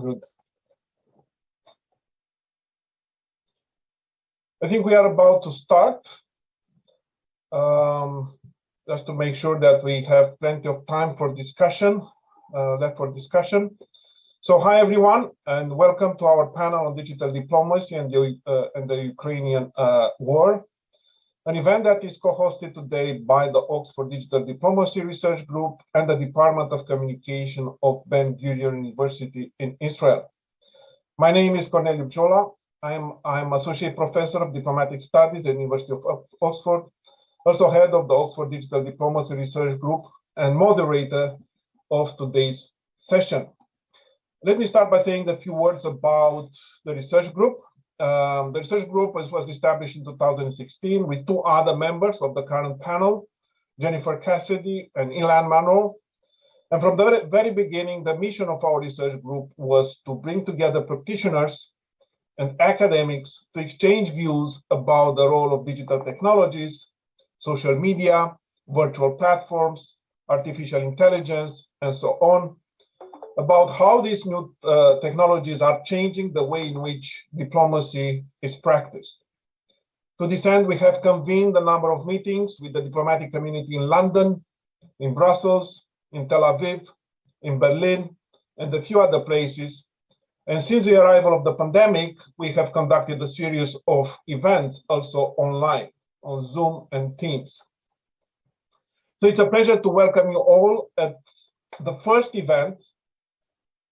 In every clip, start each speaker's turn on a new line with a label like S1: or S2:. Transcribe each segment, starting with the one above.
S1: Good. I think we are about to start. Um, just to make sure that we have plenty of time for discussion, uh, left for discussion. So hi everyone, and welcome to our panel on digital diplomacy and the, uh, and the Ukrainian uh, war an event that is co-hosted today by the Oxford Digital Diplomacy Research Group and the Department of Communication of Ben Gurion University in Israel. My name is Corneliu Bjola. I'm, I'm Associate Professor of Diplomatic Studies at the University of Oxford, also head of the Oxford Digital Diplomacy Research Group and moderator of today's session. Let me start by saying a few words about the research group. Um, the research group was, was established in 2016 with two other members of the current panel, Jennifer Cassidy and Ilan Manor. And from the very beginning, the mission of our research group was to bring together practitioners and academics to exchange views about the role of digital technologies, social media, virtual platforms, artificial intelligence, and so on, about how these new uh, technologies are changing the way in which diplomacy is practiced. To this end, we have convened a number of meetings with the diplomatic community in London, in Brussels, in Tel Aviv, in Berlin, and a few other places. And since the arrival of the pandemic, we have conducted a series of events also online on Zoom and Teams. So it's a pleasure to welcome you all at the first event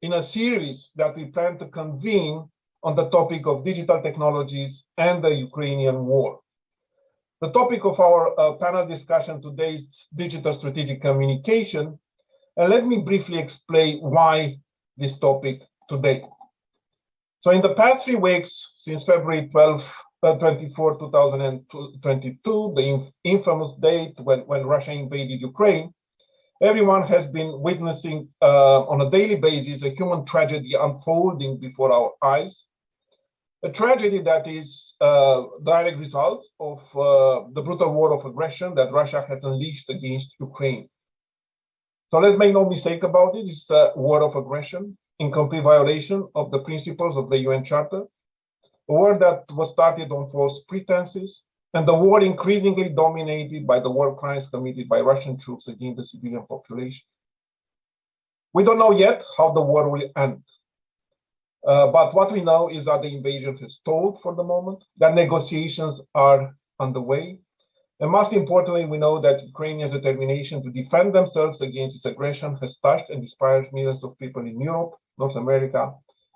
S1: in a series that we plan to convene on the topic of digital technologies and the Ukrainian war. The topic of our uh, panel discussion today is digital strategic communication. And let me briefly explain why this topic today. So in the past three weeks, since February 12, uh, 24, 2022, the infamous date when, when Russia invaded Ukraine, everyone has been witnessing uh, on a daily basis a human tragedy unfolding before our eyes. A tragedy that is uh, direct result of uh, the brutal war of aggression that Russia has unleashed against Ukraine. So let's make no mistake about it, it's a war of aggression in complete violation of the principles of the UN Charter, a war that was started on false pretenses, and the war increasingly dominated by the war crimes committed by Russian troops against the civilian population. We don't know yet how the war will end. Uh, but what we know is that the invasion has stalled for the moment, that negotiations are underway. And most importantly, we know that Ukrainians' determination to defend themselves against its aggression has touched and inspired millions of people in Europe, North America,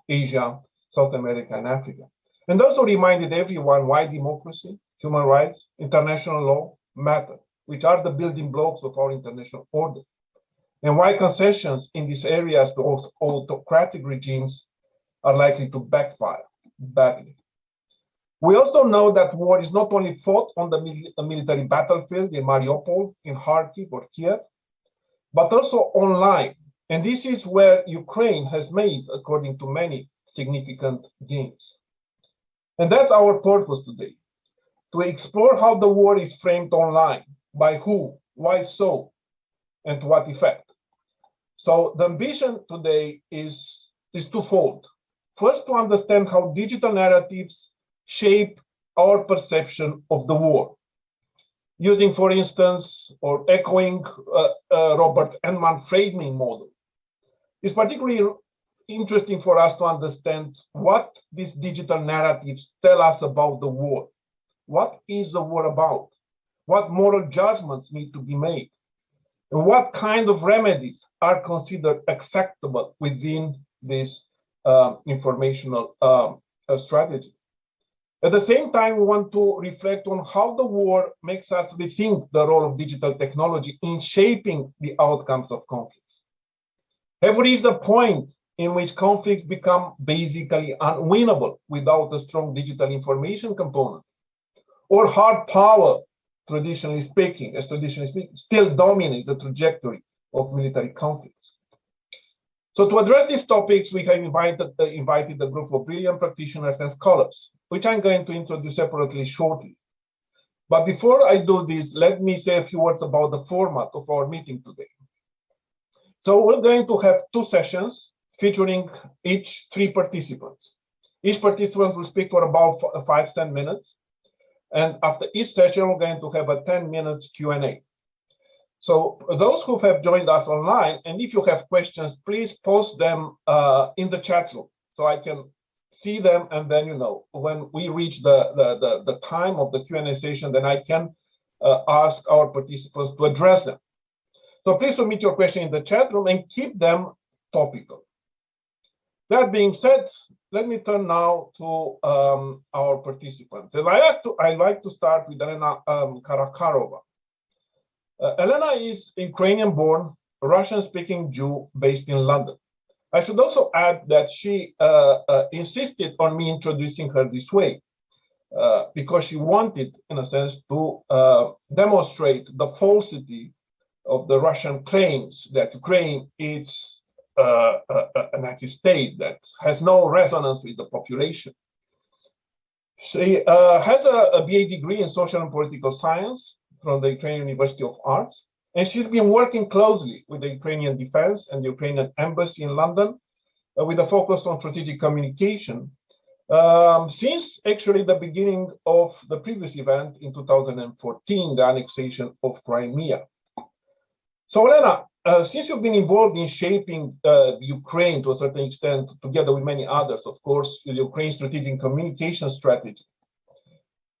S1: Asia, South America, and Africa. And also reminded everyone why democracy, human rights, international law matter, which are the building blocks of our international order, and why concessions in these areas to autocratic regimes are likely to backfire badly. We also know that war is not only fought on the military battlefield in Mariupol, in Kharkiv or Kiev, but also online. And this is where Ukraine has made, according to many, significant gains. And that's our purpose today, to explore how the war is framed online, by who, why so, and to what effect. So the ambition today is, is twofold. First, to understand how digital narratives shape our perception of the war. Using, for instance, or echoing uh, uh, Robert Entman framing model. It's particularly interesting for us to understand what these digital narratives tell us about the war. What is the war about? What moral judgments need to be made? And what kind of remedies are considered acceptable within this uh, informational uh, strategy? At the same time, we want to reflect on how the war makes us rethink the role of digital technology in shaping the outcomes of conflicts. Have we reached a point in which conflicts become basically unwinnable without a strong digital information component? Or hard power, traditionally speaking, as traditionally speaking, still dominate the trajectory of military conflicts. So to address these topics, we have invited, uh, invited a group of brilliant practitioners and scholars, which I'm going to introduce separately shortly. But before I do this, let me say a few words about the format of our meeting today. So we're going to have two sessions. featuring each three participants. Each participant will speak for about five, 10 minutes. And after each session, we're going to have a 10 minutes Q&A. So those who have joined us online, and if you have questions, please post them uh, in the chat room so I can see them. And then, you know, when we reach the, the, the, the time of the Q&A session, then I can uh, ask our participants to address them. So please submit your question in the chat room and keep them topical. That being said, let me turn now to um, our participants. And I like to, I like to start with Elena um, Karakarova. Uh, Elena is Ukrainian-born, Russian-speaking Jew based in London. I should also add that she uh, uh, insisted on me introducing her this way uh, because she wanted, in a sense, to uh, demonstrate the falsity of the Russian claims that Ukraine is uh, a, a Nazi state that has no resonance with the population. She uh, has a, a, BA degree in social and political science from the Ukrainian University of Arts, and she's been working closely with the Ukrainian defense and the Ukrainian embassy in London uh, with a focus on strategic communication um, since actually the beginning of the previous event in 2014, the annexation of Crimea. So Elena, uh, since you've been involved in shaping uh, Ukraine to a certain extent, together with many others, of course, the Ukraine strategic communication strategy,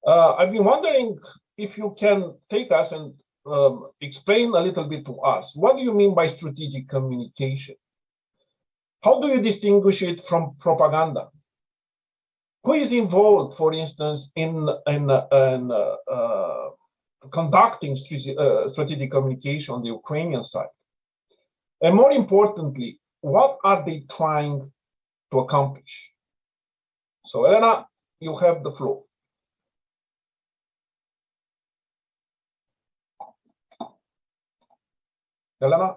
S1: uh, I've been wondering if you can take us and um, explain a little bit to us, what do you mean by strategic communication? How do you distinguish it from propaganda? Who is involved, for instance, in, in, in uh, uh, conducting uh, strategic communication on the Ukrainian side? And more importantly, what are they trying to accomplish? So Elena, you have the floor. Elena?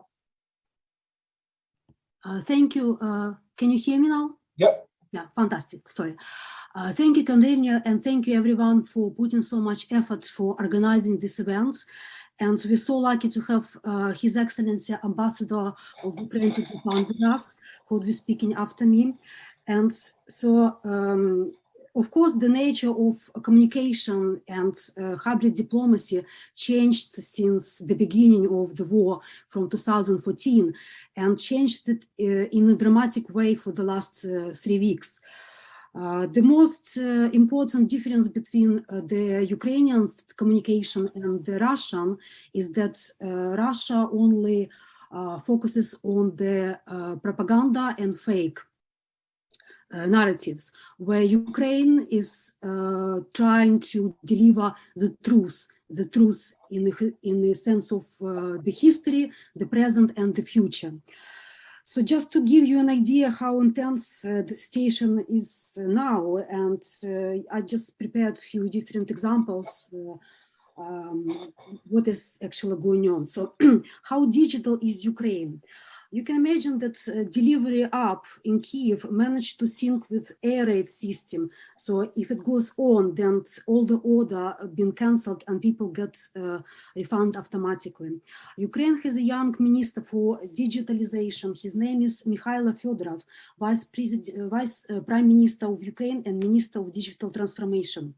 S2: Uh, thank you. Uh, can you hear me now?
S1: Yep.
S2: Yeah, fantastic. Sorry. Uh, thank you, Konrenia, and thank you everyone for putting so much effort for organizing these events. And we're so lucky to have uh, His Excellency Ambassador of Ukraine to be with us, who will be speaking after me. And so, um, of course, the nature of communication and uh, hybrid diplomacy changed since the beginning of the war from 2014 and changed it uh, in a dramatic way for the last uh, three weeks. Uh, the most uh, important difference between uh, the Ukrainian communication and the Russian is that uh, Russia only uh, focuses on the propaganda and fake narratives, where Ukraine is trying to deliver the truth, the truth in the, in the sense of the history, the present and the future. So just to give you an idea how intense uh, the situation is now, and uh, I just prepared a few different examples uh, um, what is actually going on. So how digital is Ukraine? You can imagine that uh, delivery app in Kiev managed to sync with air raid system. So if it goes on, then all the order been cancelled and people get uh, refund automatically. Ukraine has a young minister for digitalization. His name is Mikhailo Fedorov, Vice, President, Vice uh, Prime Minister of Ukraine and Minister of Digital Transformation.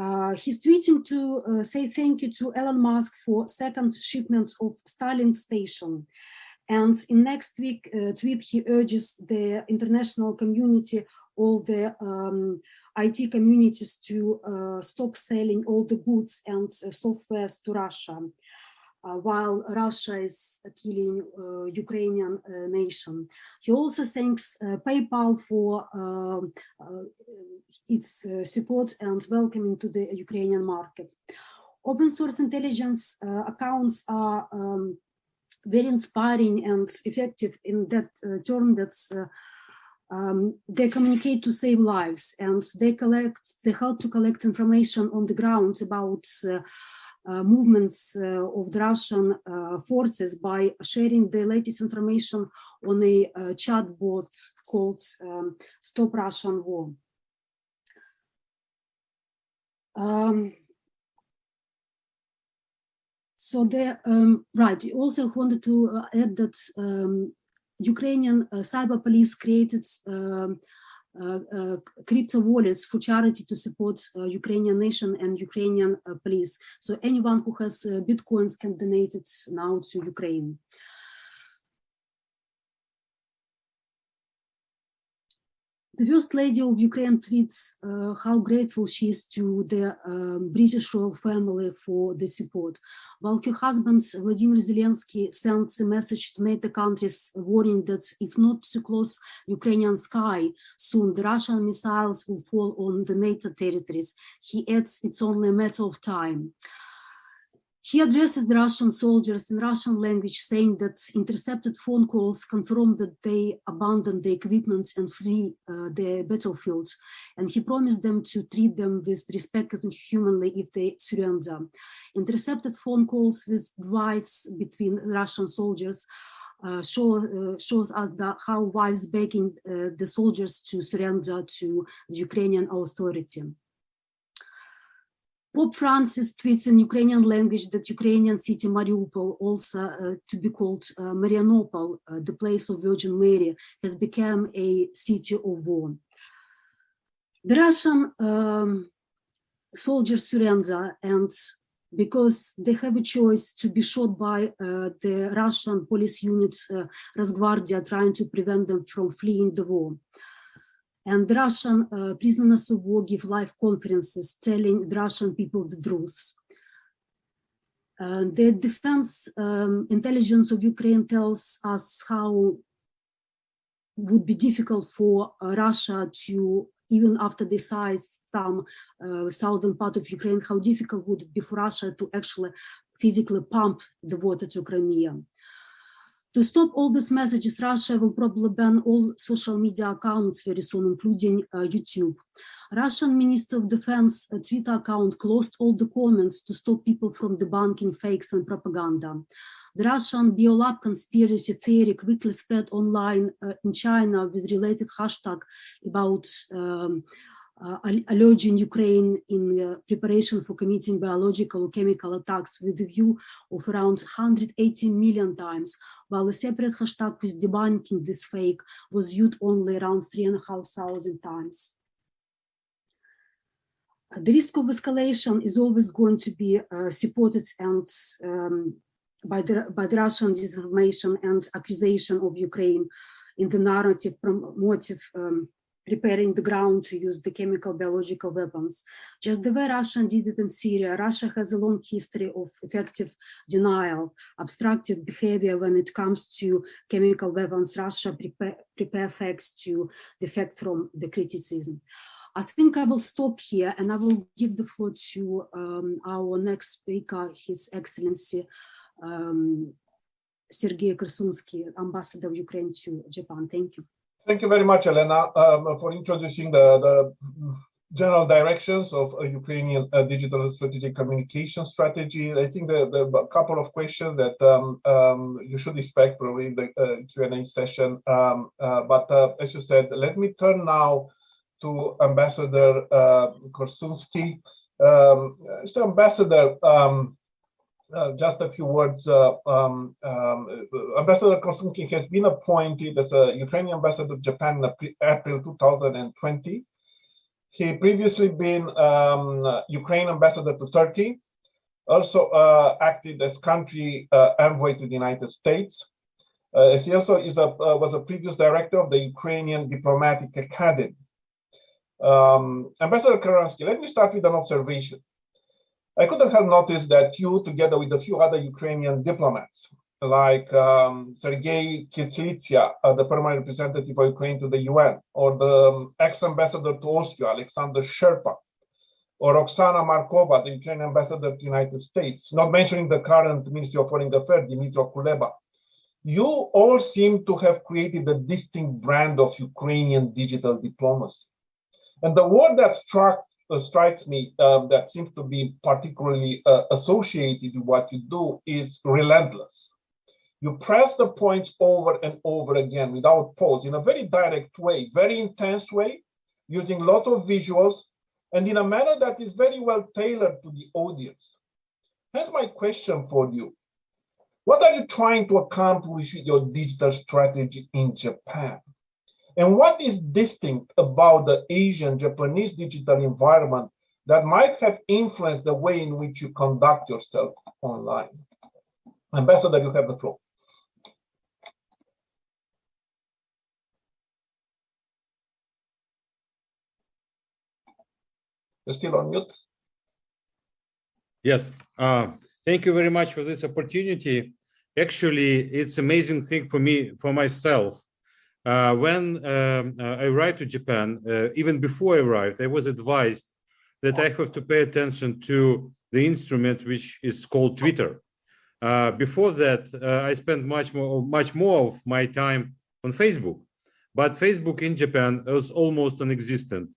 S2: Uh, he's tweeting to uh, say thank you to Elon Musk for second shipment of Starlink station. And in next week uh, tweet, he urges the international community, all the um, IT communities to uh, stop selling all the goods and uh, softwares to Russia, uh, while Russia is killing uh, Ukrainian uh, nation. He also thanks PayPal for um, its support and welcoming to the Ukrainian market. Open source intelligence accounts are um, very inspiring and effective in that uh, term that's uh, um, they communicate to save lives and they collect they help to collect information on the ground about uh, uh, movements uh, of the Russian uh, forces by sharing the latest information on a chatbot called um, Stop Russian War. Um, so there, um, right, you also wanted to uh, add that um, Ukrainian uh, cyber police created um, uh, uh, crypto wallets for charity to support uh, Ukrainian nation and Ukrainian uh, police. So anyone who has bitcoins can donate it now to Ukraine. The First Lady of Ukraine tweets uh, how grateful she is to the um, British royal family for the support. While her husband Vladimir Zelensky sends a message to NATO countries warning that if not to close Ukrainian sky soon, the Russian missiles will fall on the NATO territories. He adds it's only a matter of time. He addresses the Russian soldiers in Russian language, saying that intercepted phone calls confirm that they abandoned the equipment and flee uh, the battlefield. And he promised them to treat them with respect and humanly if they surrender. Intercepted phone calls with wives between Russian soldiers uh, show, uh, shows us that how wives begging uh, the soldiers to surrender to the Ukrainian authority. Pope Francis tweets in Ukrainian language that Ukrainian city Mariupol, also uh, to be called uh, Marianopol, uh, the place of Virgin Mary, has become a city of war. The Russian um, soldiers surrender and because they have a choice to be shot by uh, the Russian police unit uh, Rosgvardia trying to prevent them from fleeing the war. And Russian uh, prisoners of war give live conferences telling the Russian people the truth. Uh, the defense um, intelligence of Ukraine tells us how would be difficult for uh, Russia to, even after they size some uh, southern part of Ukraine, how difficult would it be for Russia to actually physically pump the water to Crimea. To stop all these messages, Russia will probably ban all social media accounts very soon, including uh, YouTube. Russian Minister of Defense uh, Twitter account closed all the comments to stop people from debunking fakes and propaganda. The Russian biolab conspiracy theory quickly spread online uh, in China with related hashtag about um, uh, alleging Ukraine in uh, preparation for committing biological or chemical attacks with a view of around 180 million times, while a separate hashtag with debunking this fake was viewed only around 3,500 times. The risk of escalation is always going to be uh, supported and um, by the by the Russian disinformation and accusation of Ukraine in the narrative promotive um, preparing the ground to use the chemical biological weapons. Just the way Russia did it in Syria, Russia has a long history of effective denial, obstructive behavior when it comes to chemical weapons. Russia prepare, prepare facts to defect from the criticism. I think I will stop here and I will give the floor to um, our next speaker, His Excellency um, Sergei Korsunsky, Ambassador of Ukraine to Japan. Thank you.
S1: Thank you very much, Elena, um, for introducing the, the general directions of Ukrainian uh, digital strategic communication strategy. I think the, the couple of questions that um, um, you should expect probably in the uh, Q&A session. Um, uh, but uh, as you said, let me turn now to Ambassador uh, Korsunsky. Um, Mr. Ambassador, um, uh, just a few words. Uh, um, um, ambassador Korsunsky has been appointed as a Ukrainian ambassador to Japan in April 2020. He previously been um, Ukraine ambassador to Turkey, also uh, acted as country uh, envoy to the United States. Uh, he also is a, was a previous director of the Ukrainian Diplomatic Academy. Um, ambassador Korsunsky, let me start with an observation. I couldn't have noticed that you, together with a few other Ukrainian diplomats, like um, Sergei Kyslytsya, uh, the permanent representative of Ukraine to the UN, or the um, ex-ambassador to Austria, Alexander Scherba, or Oksana Markova, the Ukrainian ambassador to the United States, not mentioning the current Ministry of Foreign Affairs, Dmytro Kuleba. You all seem to have created a distinct brand of Ukrainian digital diplomacy. And the word that struck strikes me um, that seems to be particularly uh, associated with what you do is relentless. You press the points over and over again without pause in a very direct way, very intense way, using lots of visuals and in a manner that is very well tailored to the audience. Here's my question for you. What are you trying to accomplish with your digital strategy in Japan? And what is distinct about the Asian Japanese digital environment that might have influenced the way in which you conduct yourself online? Ambassador, you have the floor. You're still on mute.
S3: Yes, uh, thank you very much for this opportunity. Actually, it's amazing thing for me, for myself. Uh, when um, uh, I arrived to Japan, uh, even before I arrived, I was advised that I have to pay attention to the instrument which is called Twitter. Uh, before that, uh, I spent much more, much more of my time on Facebook, but Facebook in Japan was almost non-existent.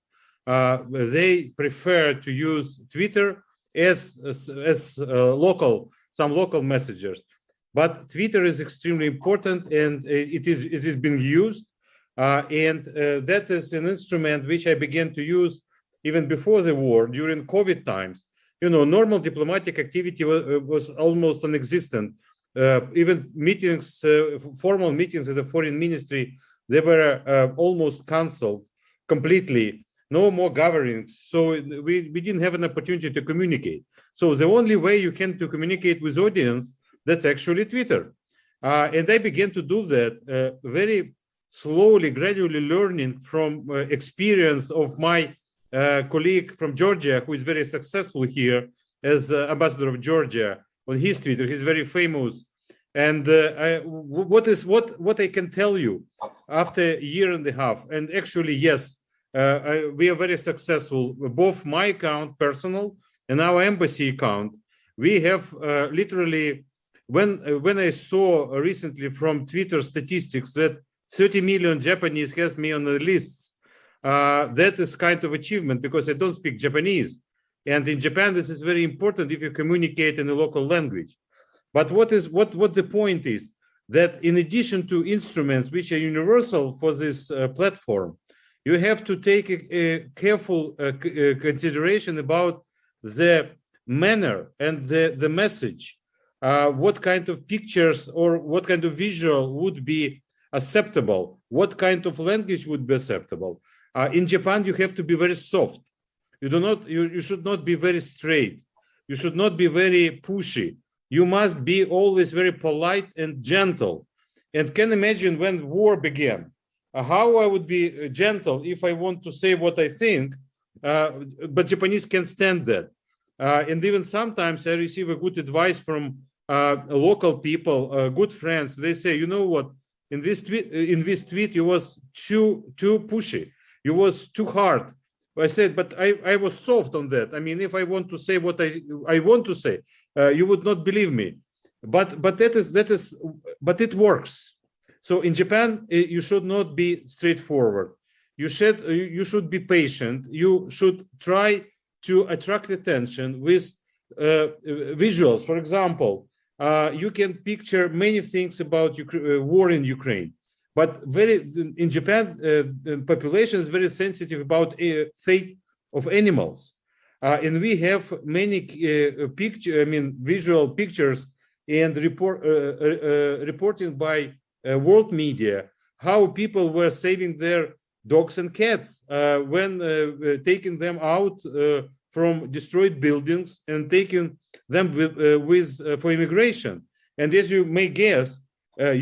S3: Uh, they prefer to use Twitter as as, as local some local messengers but twitter is extremely important and it is it is being used uh, and uh, that is an instrument which i began to use even before the war during covid times you know normal diplomatic activity was, was almost non-existent uh, even meetings uh, formal meetings at the foreign ministry they were uh, almost cancelled completely no more gatherings. So we, we didn't have an opportunity to communicate. So the only way you can to communicate with audience, that's actually Twitter. Uh, and I began to do that uh, very slowly, gradually learning from uh, experience of my uh, colleague from Georgia, who is very successful here as uh, ambassador of Georgia on his Twitter. He's very famous. And uh, I, what is what what I can tell you after a year and a half, and actually, yes, uh, we are very successful. Both my account, personal, and our embassy account, we have literally, when uh, when I saw recently from Twitter statistics that 30 million Japanese has me on the lists, that is kind of achievement because I don't speak Japanese. And in Japan, this is very important if you communicate in the local language. But what is what what the point is that in addition to instruments which are universal for this uh, platform, you have to take a, a careful uh, uh, consideration about the manner and the, the message, uh, what kind of pictures or what kind of visual would be acceptable, what kind of language would be acceptable. Uh, in Japan, you have to be very soft. You do not, you, you should not be very straight. You should not be very pushy. You must be always very polite and gentle. And can imagine when war began, uh, how I would be uh, gentle if I want to say what I think, uh, but Japanese can stand that. and even sometimes I receive a good advice from local people, good friends. They say, you know what, in this tweet, in this tweet, you was too too pushy. You was too hard. I said, but I, I was soft on that. I mean, if I want to say what I I want to say, uh, you would not believe me. But but that is that is but it works. So in Japan, you should not be straightforward. You should you should be patient. You should try to attract attention with uh, visuals. For example, uh, you can picture many things about uh, war in Ukraine, but very in Japan, uh, the population is very sensitive about uh, fate of animals, uh, and we have many picture, I mean, visual pictures and report reporting by uh, world media how people were saving their dogs and cats uh, when uh, taking them out from destroyed buildings and taking them with, with for immigration. And as you may guess,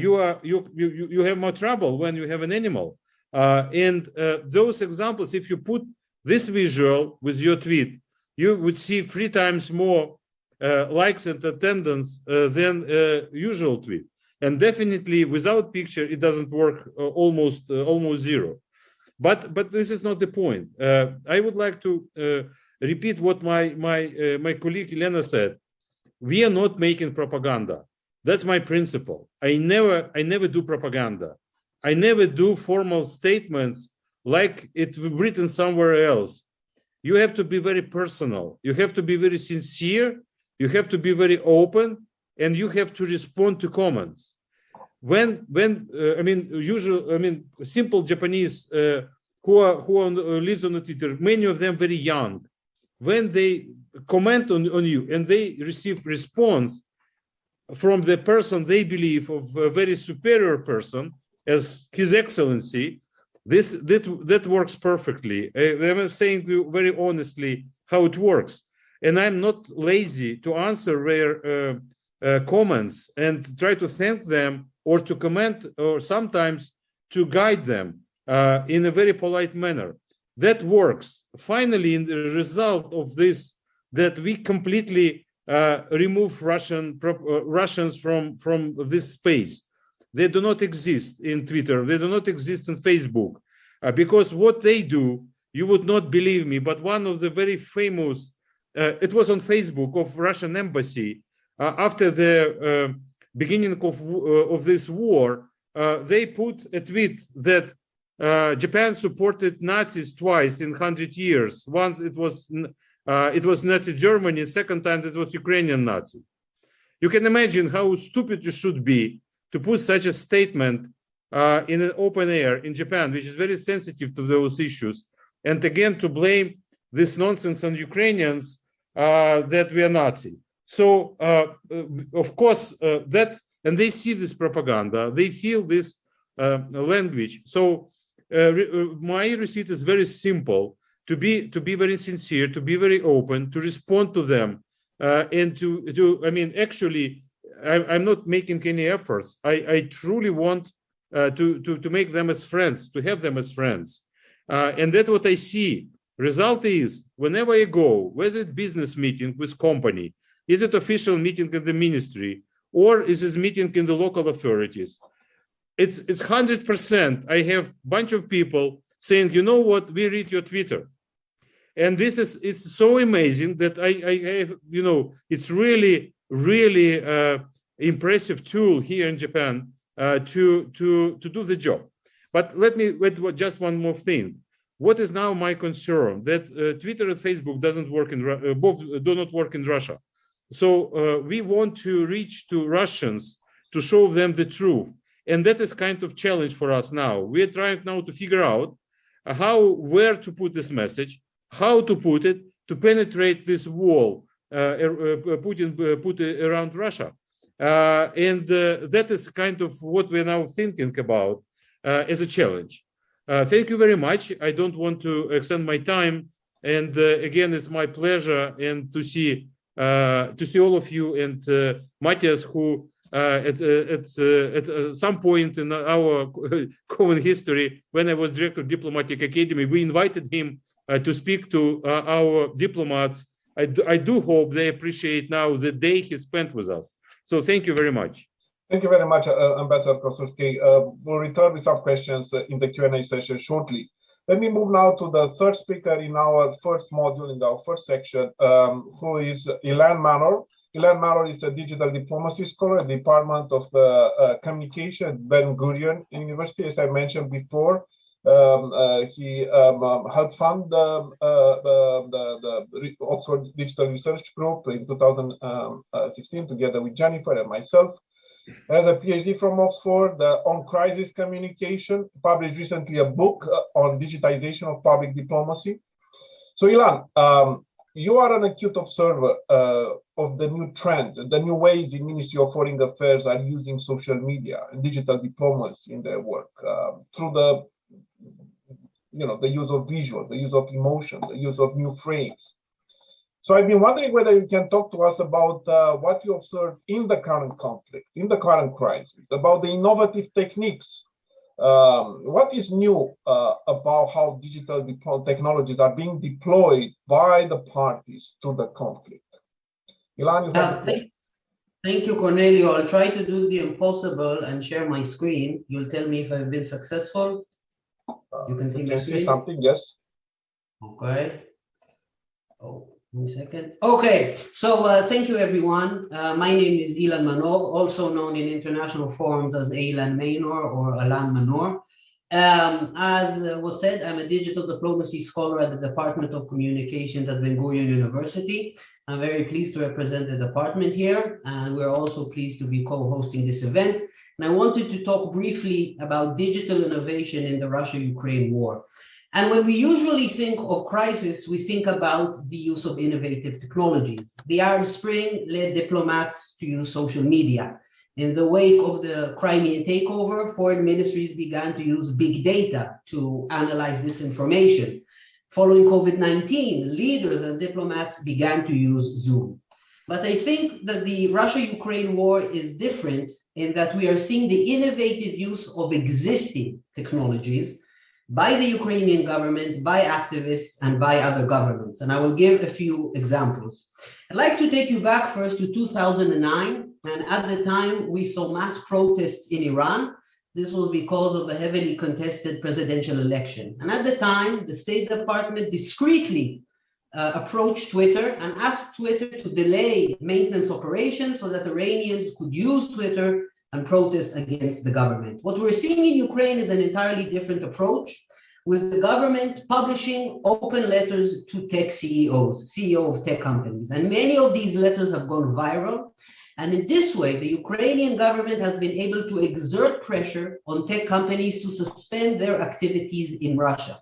S3: you are you, you you have more trouble when you have an animal. and those examples, if you put this visual with your tweet, you would see three times more uh, likes and attendance uh, than uh, usual tweet and definitely without picture it doesn't work uh, almost uh, almost zero but but this is not the point uh, i would like to uh, repeat what my my uh, my colleague Elena said. We are not making propaganda. That's my principle. I never i never do propaganda. I never do formal statements like it written somewhere else. You have to be very personal. You have to be very sincere. You have to be very open and you have to respond to comments. When when uh, I mean usual I mean simple Japanese uh, who are who are, uh, lives on the Twitter, many of them very young, when they comment on, on you and they receive response, from the person they believe of a very superior person as His Excellency, this that that works perfectly. I'm saying very honestly how it works, and I'm not lazy to answer their uh, uh, comments and try to thank them or to comment or sometimes to guide them uh, in a very polite manner. That works. Finally, in the result of this, that we completely uh, remove Russian uh, Russians from from this space. They do not exist in Twitter. They do not exist in Facebook, uh, because what they do, you would not believe me. But one of the very famous, uh, it was on Facebook of Russian embassy uh, after the uh, beginning of of this war. They put a tweet that uh, Japan supported Nazis twice in hundred years. Once it was uh, it was Nazi Germany. Second time it was Ukrainian Nazi. You can imagine how stupid you should be to put such a statement uh, in an open air in Japan, which is very sensitive to those issues, and again to blame this nonsense on Ukrainians uh, that we are Nazi. So, uh, of course, that and they see this propaganda, they feel this uh, language. So, re- uh, my receipt is very simple to be to be very sincere, to be very open, to respond to them, uh, and to to I mean, actually, I, I'm not making any efforts. I, I truly want uh, to to to make them as friends, to have them as friends, uh, and that's what I see. Result is whenever I go, whether it's business meeting with company, is it official meeting in the ministry, or is it meeting in the local authorities? It's it's hundred percent. I have bunch of people saying, you know what, we read your Twitter and this is it's so amazing that I, I have you know it's really really uh, impressive tool here in Japan uh, to to to do the job. But let me wait just one more thing. What is now my concern that uh, Twitter and Facebook doesn't work in uh, both do not work in Russia. So uh, we want to reach to Russians to show them the truth, and that is kind of challenge for us now. We are trying now to figure out how where to put this message how to put it to penetrate this wall uh, uh, uh, Putin uh, put around Russia. Uh, and uh, that is kind of what we're now thinking about uh, as a challenge. Uh, thank you very much. I don't want to extend my time. And again, it's my pleasure and to see to see all of you and Matthias, who at uh, at uh, at uh, some point in our common history, when I was director of diplomatic academy, we invited him to speak to our diplomats. I do, I do hope they appreciate now the day he spent with us. So thank you very much.
S1: Thank you very much, uh, Ambassador Korsunsky. Uh, we'll return with some questions uh, in the Q&A session shortly. Let me move now to the third speaker in our first module, in our first section, um, who is Ilan Manor. Ilan Manor is a digital diplomacy scholar at the Department of uh, uh, Communication at Ben Gurion University, as I mentioned before. Um, uh, he um, um, helped fund the, uh, the, the, the Oxford Digital Research Group in 2016 together with Jennifer and myself. Has a PhD from Oxford uh, on crisis communication, published recently a book uh, on digitization of public diplomacy. So Ilan, um, you are an acute observer uh, of the new trends, the new ways the Ministry of Foreign Affairs are using social media and digital diplomacy in their work uh, through the, you know, the use of visual, the use of emotion, the use of new frames. So I've been wondering whether you can talk to us about uh, what you observed in the current conflict, in the current crisis, about the innovative techniques. Um, what is new uh, about how digital technologies are being deployed by the parties to the conflict? Ilan, you
S4: Uh, thank, thank you, Cornelio. I'll try to do the impossible and share my screen. You'll tell me if I've been successful. You can see
S1: You
S4: my
S1: can see something, yes?
S4: Okay. One second. Okay, so uh, thank you, everyone. Uh, my name is Ilan Manor, also known in international forums as Ilan Manor or Alan Manor. Um, as uh, was said, I'm a digital diplomacy scholar at the Department of Communications at Ben Gurion University. I'm very pleased to represent the department here, and we're also pleased to be co-hosting this event. And I wanted to talk briefly about digital innovation in the Russia-Ukraine war. And when we usually think of crisis, we think about the use of innovative technologies. The Arab Spring led diplomats to use social media. In the wake of the Crimean takeover, foreign ministries began to use big data to analyze this information. Following COVID-19, leaders and diplomats began to use Zoom. But I think that the Russia-Ukraine war is different in that we are seeing the innovative use of existing technologies by the Ukrainian government, by activists, and by other governments. And I will give a few examples. I'd like to take you back first to 2009. And at the time, we saw mass protests in Iran. This was because of the heavily contested presidential election. And at the time, the State Department discreetly uh, approached Twitter and asked Twitter to delay maintenance operations so that Iranians could use Twitter and protest against the government. What we're seeing in Ukraine is an entirely different approach with the government publishing open letters to tech CEOs, CEO of tech companies. And many of these letters have gone viral. And in this way, the Ukrainian government has been able to exert pressure on tech companies to suspend their activities in Russia.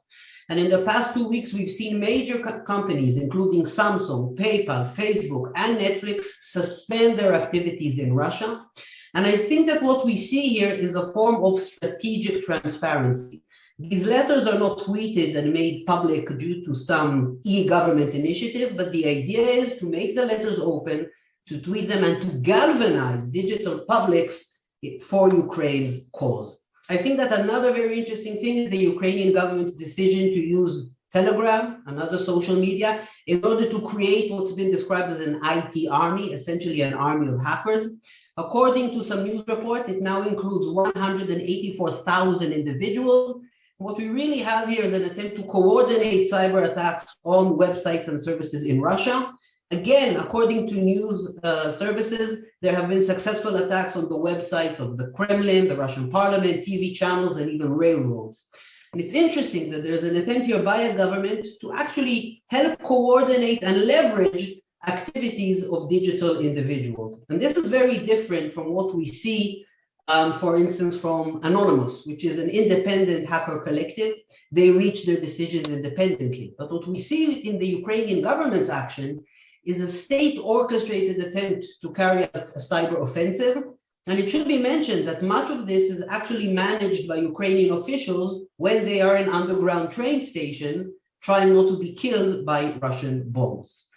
S4: And in the past two weeks, we've seen major co companies, including Samsung, PayPal, Facebook, and Netflix, suspend their activities in Russia. And I think that what we see here is a form of strategic transparency. These letters are not tweeted and made public due to some e-government initiative, but the idea is to make the letters open, to tweet them and to galvanize digital publics for Ukraine's cause. I think that another very interesting thing is the Ukrainian government's decision to use Telegram and other social media in order to create what's been described as an IT army, essentially an army of hackers. According to some news report, it now includes 184,000 individuals. What we really have here is an attempt to coordinate cyber attacks on websites and services in Russia. Again, according to news uh, services, there have been successful attacks on the websites of the Kremlin, the Russian parliament, TV channels, and even railroads. And it's interesting that there's an attempt here by a government to actually help coordinate and leverage activities of digital individuals. And this is very different from what we see, um, for instance, from Anonymous, which is an independent hacker collective. They reach their decisions independently. But what we see in the Ukrainian government's action is a state orchestrated attempt to carry out a cyber offensive. And it should be mentioned that much of this is actually managed by Ukrainian officials when they are in underground train stations, trying not to be killed by Russian bombs.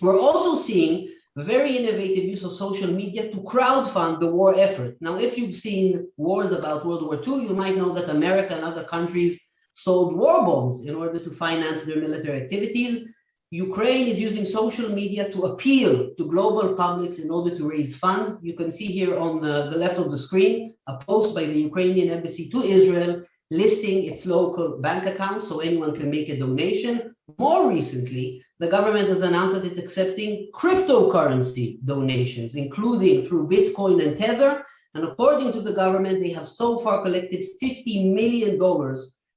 S4: We're also seeing very innovative use of social media to crowdfund the war effort. Now, if you've seen wars about World War II, you might know that America and other countries sold war bonds in order to finance their military activities. Ukraine is using social media to appeal to global publics in order to raise funds. You can see here on the, the left of the screen, a post by the Ukrainian embassy to Israel listing its local bank account so anyone can make a donation. More recently, the government has announced that it's accepting cryptocurrency donations, including through Bitcoin and Tether. And according to the government, they have so far collected $50 million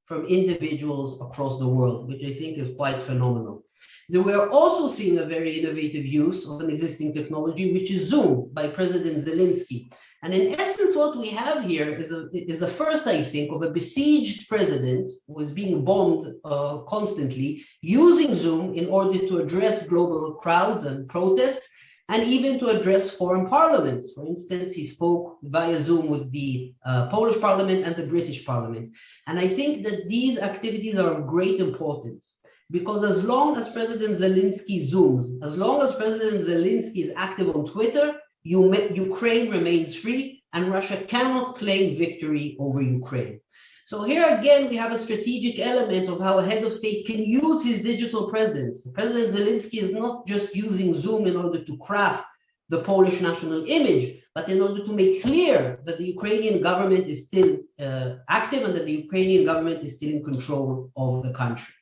S4: from individuals across the world, which I think is quite phenomenal. They were also seeing a very innovative use of an existing technology, which is Zoom by President Zelensky. And in essence, what we have here is a, is a first, I think, of a besieged president who is being bombed uh, constantly, using Zoom in order to address global crowds and protests, and even to address foreign parliaments. For instance, he spoke via Zoom with the uh, Polish parliament and the British parliament. And I think that these activities are of great importance because as long as President Zelensky zooms, as long as President Zelensky is active on Twitter, Ukraine remains free and Russia cannot claim victory over Ukraine. So here again, we have a strategic element of how a head of state can use his digital presence. President Zelensky is not just using Zoom in order to craft the Polish national image, but in order to make clear that the Ukrainian government is still uh, active and that the Ukrainian government is still in control of the country.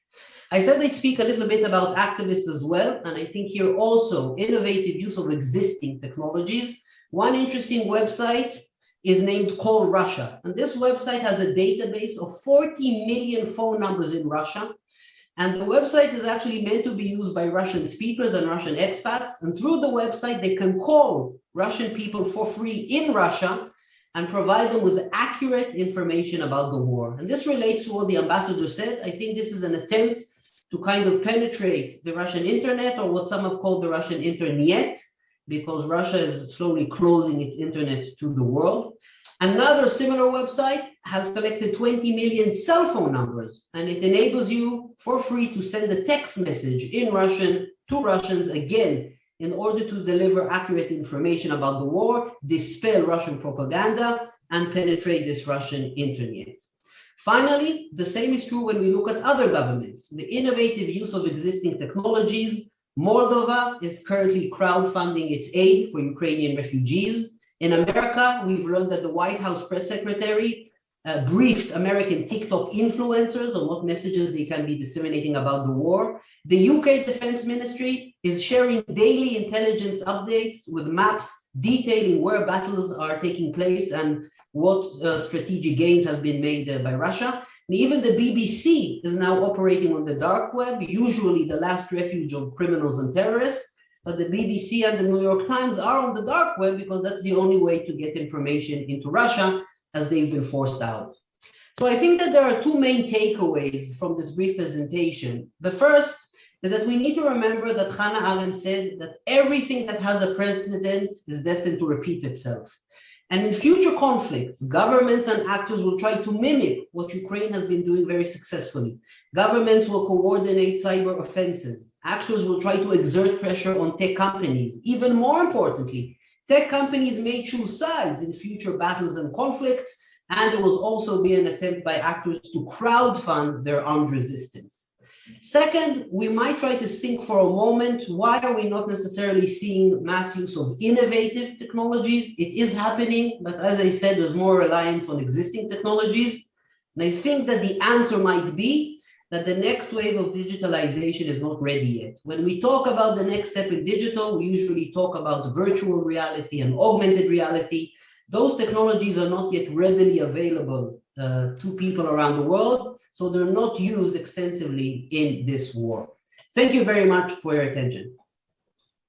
S4: I said I'd speak a little bit about activists as well, and I think here also innovative use of existing technologies. One interesting website is named Call Russia, and this website has a database of 40 million phone numbers in Russia, and the website is actually meant to be used by Russian speakers and Russian expats, and through the website they can call Russian people for free in Russia, and provide them with accurate information about the war. And this relates to what the ambassador said. I think this is an attempt to kind of penetrate the Russian internet or what some have called the Russian internet, because Russia is slowly closing its internet to the world. Another similar website has collected 20 million cell phone numbers, and it enables you for free to send a text message in Russian to Russians again in order to deliver accurate information about the war, dispel Russian propaganda, and penetrate this Russian internet. Finally, the same is true when we look at other governments. The innovative use of existing technologies. Moldova is currently crowdfunding its aid for Ukrainian refugees. In America, we've learned that the White House press secretary uh, briefed American TikTok influencers on what messages they can be disseminating about the war. The UK Defense Ministry is sharing daily intelligence updates with maps detailing where battles are taking place and what strategic gains have been made uh, by Russia. And even the BBC is now operating on the dark web, usually the last refuge of criminals and terrorists. But the BBC and the New York Times are on the dark web because that's the only way to get information into Russia as they've been forced out. So I think that there are two main takeaways from this brief presentation. The first is that we need to remember that Hannah Arendt said that everything that has a precedent is destined to repeat itself. And in future conflicts, governments and actors will try to mimic what Ukraine has been doing very successfully. Governments will coordinate cyber offenses. Actors will try to exert pressure on tech companies. Even more importantly, tech companies may choose sides in future battles and conflicts, and there will also be an attempt by actors to crowdfund their armed resistance. Second, we might try to think for a moment, why are we not necessarily seeing mass use of innovative technologies? It is happening, but as I said, there's more reliance on existing technologies. And I think that the answer might be that the next wave of digitalization is not ready yet. When we talk about the next step in digital, we usually talk about virtual reality and augmented reality. Those technologies are not yet readily available uh, to people around the world. So they're not used extensively in this war. Thank you very much for your attention.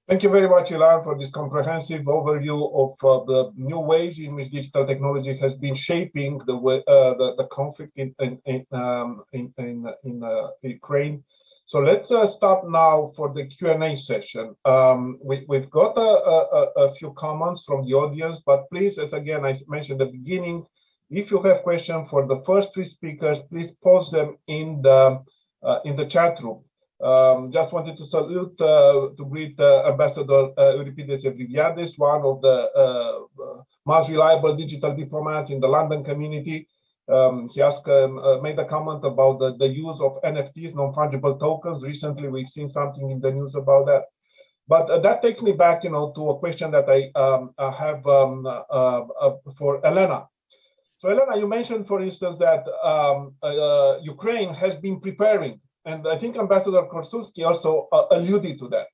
S1: Thank you very much, Ilan, for this comprehensive overview of uh, the new ways in which digital technology has been shaping the way, uh, the, the conflict in in in, um, in, in, in uh, Ukraine. So let's uh, start now for the Q&A session. Um, we, we've got a, a, a, few comments from the audience, but please, as again I mentioned at the beginning, if you have questions for the first three speakers, please post them in the uh, in the chat room. Um, just wanted to salute uh, to greet uh, Ambassador uh, Euripides Evriviades, one of the uh, most reliable digital diplomats in the London community. Um, he asked, um, uh, made a comment about the, the use of NFTs, non-fungible tokens. Recently, we've seen something in the news about that. But that takes me back, you know, to a question that I, um, I have um, for Elena. So Elena, you mentioned, for instance, that um, uh, Ukraine has been preparing, and I think Ambassador Korsunsky also uh, alluded to that,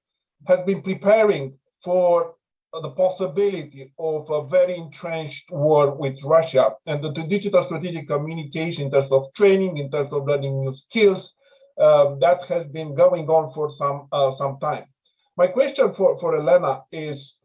S1: has been preparing for uh, the possibility of a very entrenched war with Russia and the, digital strategic communication in terms of training, in terms of learning new skills, uh, that has been going on for some uh, some time. My question for, for Elena is,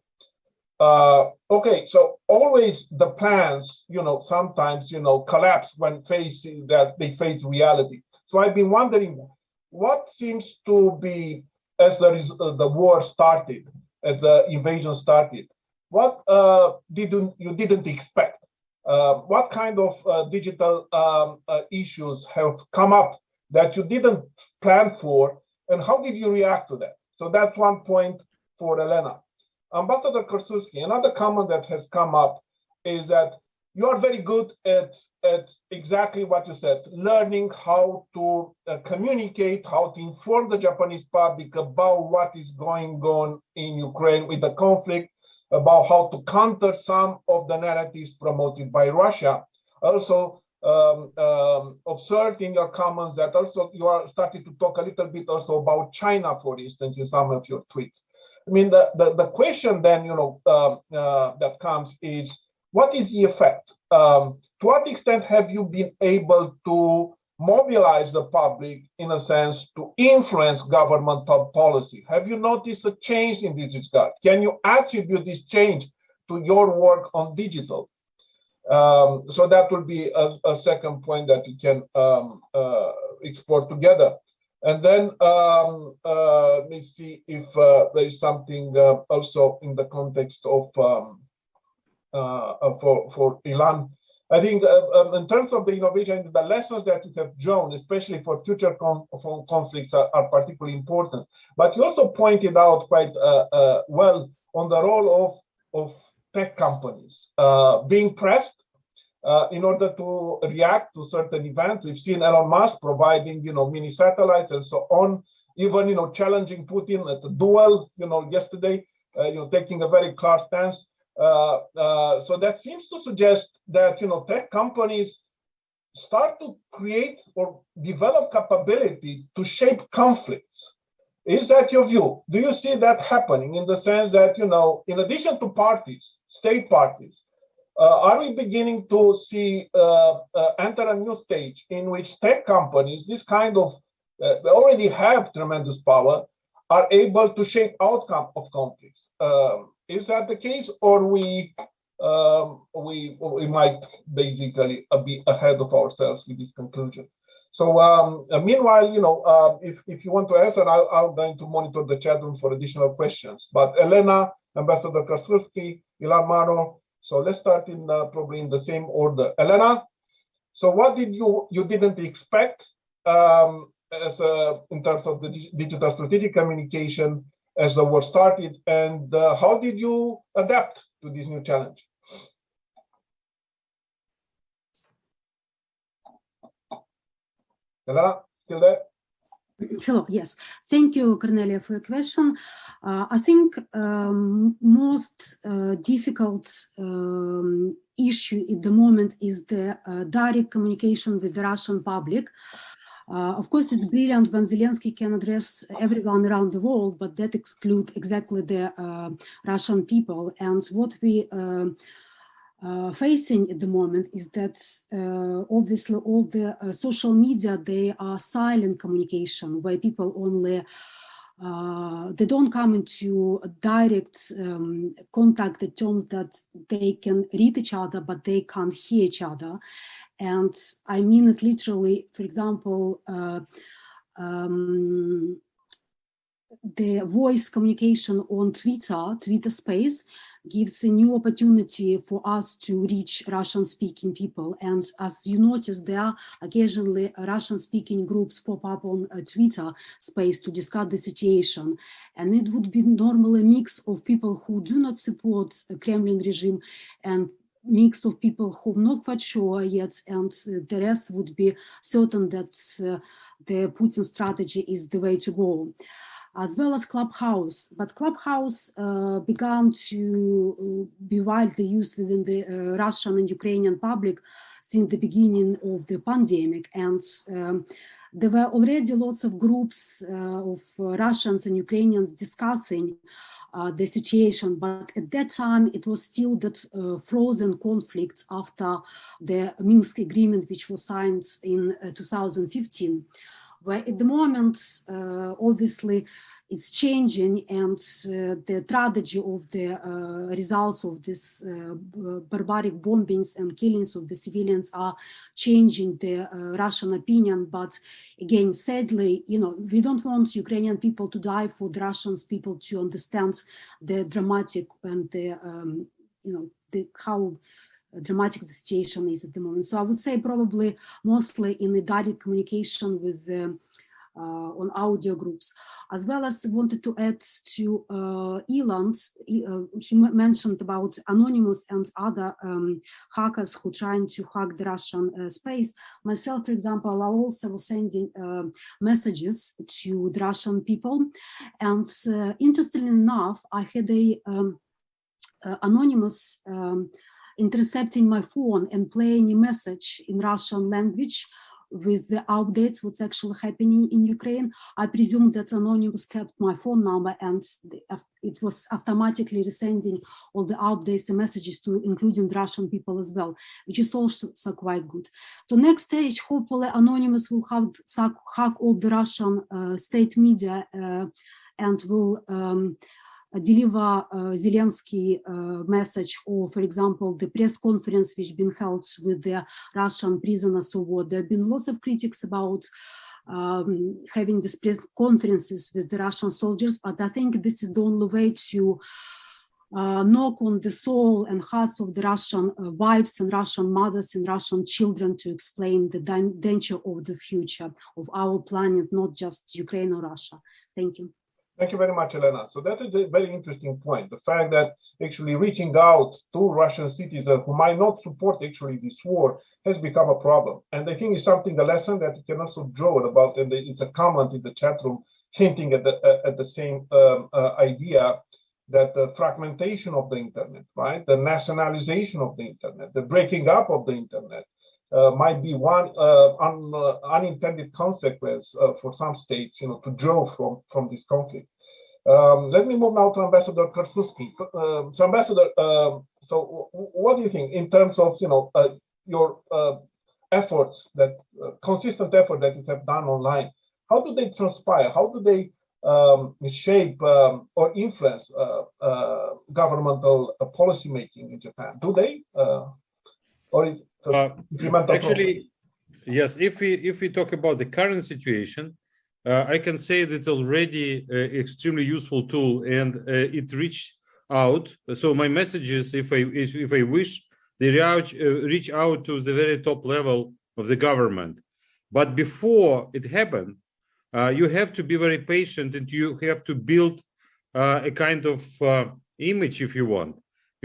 S1: uh, okay, so always the plans, you know, sometimes, you know, collapse when facing that they face reality. So I've been wondering what seems to be, as the, uh, the war started, as the invasion started, what uh, didn't you didn't expect? Uh, what kind of uh, digital um, uh, issues have come up that you didn't plan for, and how did you react to that? So that's one point for Elena. Ambassador Korsunsky, another comment that has come up is that you are very good at, at exactly what you said, learning how to uh, communicate, how to inform the Japanese public about what is going on in Ukraine with the conflict, about how to counter some of the narratives promoted by Russia. Also, um, um, observed in your comments that also you are starting to talk a little bit also about China, for instance, in some of your tweets. I mean, the, the, the question then, you know, um, uh, that comes is, what is the effect? Um, to what extent have you been able to mobilize the public, in a sense, to influence governmental policy? Have you noticed a change in this regard? Can you attribute this change to your work on digital? Um, so that will be a, a second point that we can um, uh, explore together. And then um, uh, let me see if uh, there is something uh, also in the context of um, uh, uh, for for Ilan. I think uh, um, in terms of the innovation, the lessons that you have drawn, especially for future con conflicts, are, are, particularly important. But you also pointed out quite well on the role of of tech companies being pressed uh, in order to react to certain events. We've seen Elon Musk providing, you know, mini satellites and so on, even, you know, challenging Putin at a duel, you know, yesterday, uh, you know, taking a very clear stance. Uh, uh, so that seems to suggest that, you know, tech companies start to create or develop capability to shape conflicts. Is that your view? Do you see that happening in the sense that, you know, in addition to parties, state parties, uh, are we beginning to see uh, uh, enter a new stage in which tech companies, this kind of, uh, they already have tremendous power, are able to shape outcome of conflicts? Um, is that the case, or we um, we we might basically uh, be ahead of ourselves with this conclusion? So um, uh, meanwhile, you know, uh, if, if you want to answer, I'll, I'm going to monitor the chat room for additional questions. But Elena, Ambassador Korsunsky, Ilan Manor, so let's start in uh, probably in the same order. Elena, so what did you, you didn't expect um, as a, in terms of the digital strategic communication as the war started and uh, how did you adapt to this new challenge? Elena, still there?
S2: Hello, yes. Thank you, Cornelia, for your question. Uh, I think um, most uh, difficult um, issue at the moment is the uh, direct communication with the Russian public. Uh, of course, it's brilliant when Zelensky can address everyone around the world, but that excludes exactly the uh, Russian people. And what we um, uh, facing at the moment is that uh, obviously all the uh, social media, they are silent communication where people only, uh, they don't come into direct um, contact in terms that they can read each other, but they can't hear each other. And I mean it literally, for example, uh, um, the voice communication on Twitter, Twitter space, gives a new opportunity for us to reach Russian-speaking people. And as you notice, there are occasionally Russian-speaking groups pop up on uh, Twitter space to discuss the situation. And it would be normally a mix of people who do not support the Kremlin regime and mix of people who are not quite sure yet, and the rest would be certain that uh, the Putin strategy is the way to go as well as Clubhouse. But Clubhouse uh, began to uh, be widely used within the uh, Russian and Ukrainian public since the beginning of the pandemic. And um, there were already lots of groups uh, of Russians and Ukrainians discussing uh, the situation, but at that time it was still that uh, frozen conflicts after the Minsk agreement, which was signed in 2015 where at the moment, uh, obviously, it's changing and uh, the tragedy of the uh, results of this uh, barbaric bombings and killings of the civilians are changing the uh, Russian opinion. But again, sadly, you know, we don't want Ukrainian people to die for the Russians people to understand the dramatic and the, um, you know, the how dramatic the situation is at the moment. So I would say probably mostly in the direct communication with uh, on audio groups as well as wanted to add to uh, uh, he mentioned about Anonymous and other um, hackers who trying to hack the Russian uh, space. Myself, for example, I also was sending uh, messages to the Russian people. And uh, interestingly enough, I had a um, uh, anonymous um, intercepting my phone and playing a message in Russian language with the updates, what's actually happening in Ukraine. I presume that Anonymous kept my phone number and it was automatically resending all the updates and messages to including Russian people as well, which is also so quite good. So next stage, hopefully Anonymous will have hack all the Russian uh, state media uh, and will um, deliver uh, Zelensky uh, message or, for example, the press conference which been held with the Russian prisoners of war. There have been lots of critics about um, having these press conferences with the Russian soldiers, but I think this is the only way to uh, knock on the soul and hearts of the Russian uh, wives and Russian mothers and Russian children to explain the danger of the future of our planet, not just Ukraine or Russia. Thank you.
S1: Thank you very much, Elena. So that is a very interesting point. The fact that actually reaching out to Russian citizens who might not support actually this war has become a problem. And I think it's something, a lesson that you can also draw about, and it's a comment in the chat room hinting at the, uh, at the same um, uh, idea that the fragmentation of the internet, right? The nationalization of the internet, the breaking up of the internet might be one uh, un, uh, unintended consequence uh, for some states, you know, to draw from, from this conflict. Um, let me move now to Ambassador Korsunsky. Um, so, Ambassador, um, so what do you think in terms of, you know, uh, your uh, efforts, that uh, consistent effort that you have done online? How do they transpire? How do they um, shape um, or influence uh, uh, governmental uh, policy making in Japan? Do they, uh, or is
S3: Uh? Actually, yes, if we, if we talk about the current situation, uh, I can say that already uh, extremely useful tool and uh, it reached out. So my messages, if I, if, if I wish, they reach, uh, reach out to the very top level of the government. But before it happened, uh, you have to be very patient and you have to build uh, a kind of uh, image if you want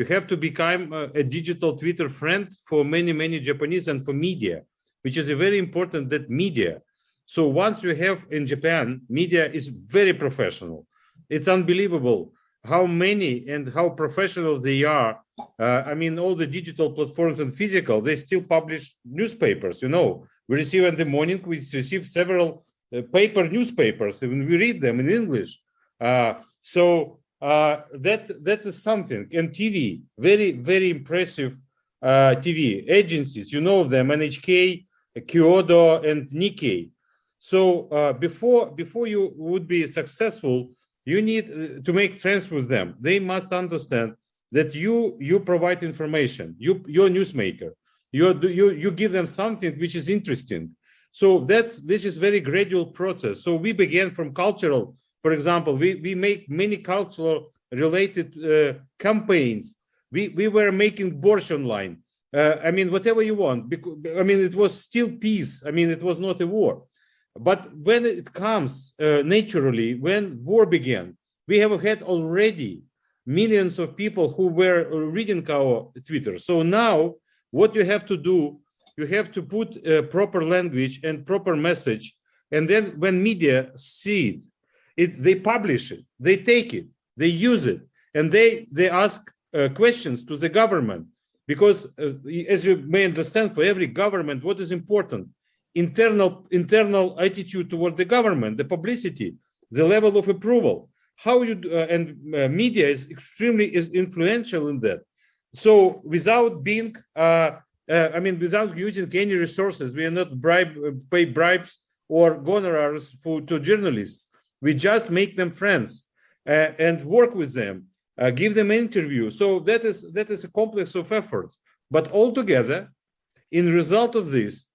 S3: you have to become a, a digital Twitter friend for many, many Japanese and for media, which is a very important that media. So once you have in Japan, media is very professional. It's unbelievable how many and how professional they are. Uh, I mean, all the digital platforms and physical, they still publish newspapers, you know. We receive in the morning, we receive several uh, paper newspapers, and we read them in English. Uh, so uh, that that is something. And TV, very very impressive uh, TV agencies. You know them, NHK, Kyodo, and Nikkei. So uh, before before you would be successful, you need uh, to make friends with them. They must understand that you you provide information. You you're a newsmaker. You you you give them something which is interesting. So that's this is very gradual process. So we began from cultural for example, we, we make many cultural related uh, campaigns. We, we were making Borscht online. Uh, I mean, whatever you want. Because, I mean, it was still peace. I mean, it was not a war. But when it comes uh, naturally, when war began, we have had already millions of people who were reading our Twitter. So now what you have to do, you have to put a proper language and proper message. And then when media see it, it, they publish it, they take it, they use it, and they they ask uh, questions to the government because, uh, as you may understand, for every government, what is important? Internal internal attitude toward the government, the publicity, the level of approval. How you uh, and uh, media is extremely is influential in that. So without being, uh, uh, I mean, without using any resources, we are not bribe pay bribes or honorars for to journalists we just make them friends uh, and work with them uh, give them interview. So that is that is a complex of efforts. But altogether in result of this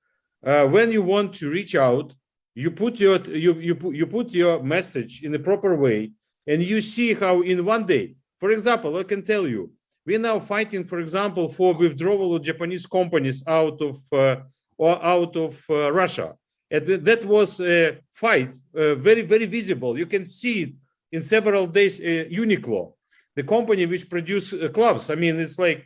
S3: uh, when you want to reach out you put your you you put, you put your message in the proper way and you see how in one day for example i can tell you we're now fighting for example for withdrawal of japanese companies out of uh, or out of uh, russia and that was a fight, uh, very, very visible. You can see it in several days. Uh, Uniqlo, the company which produce uh, gloves. I mean, it's like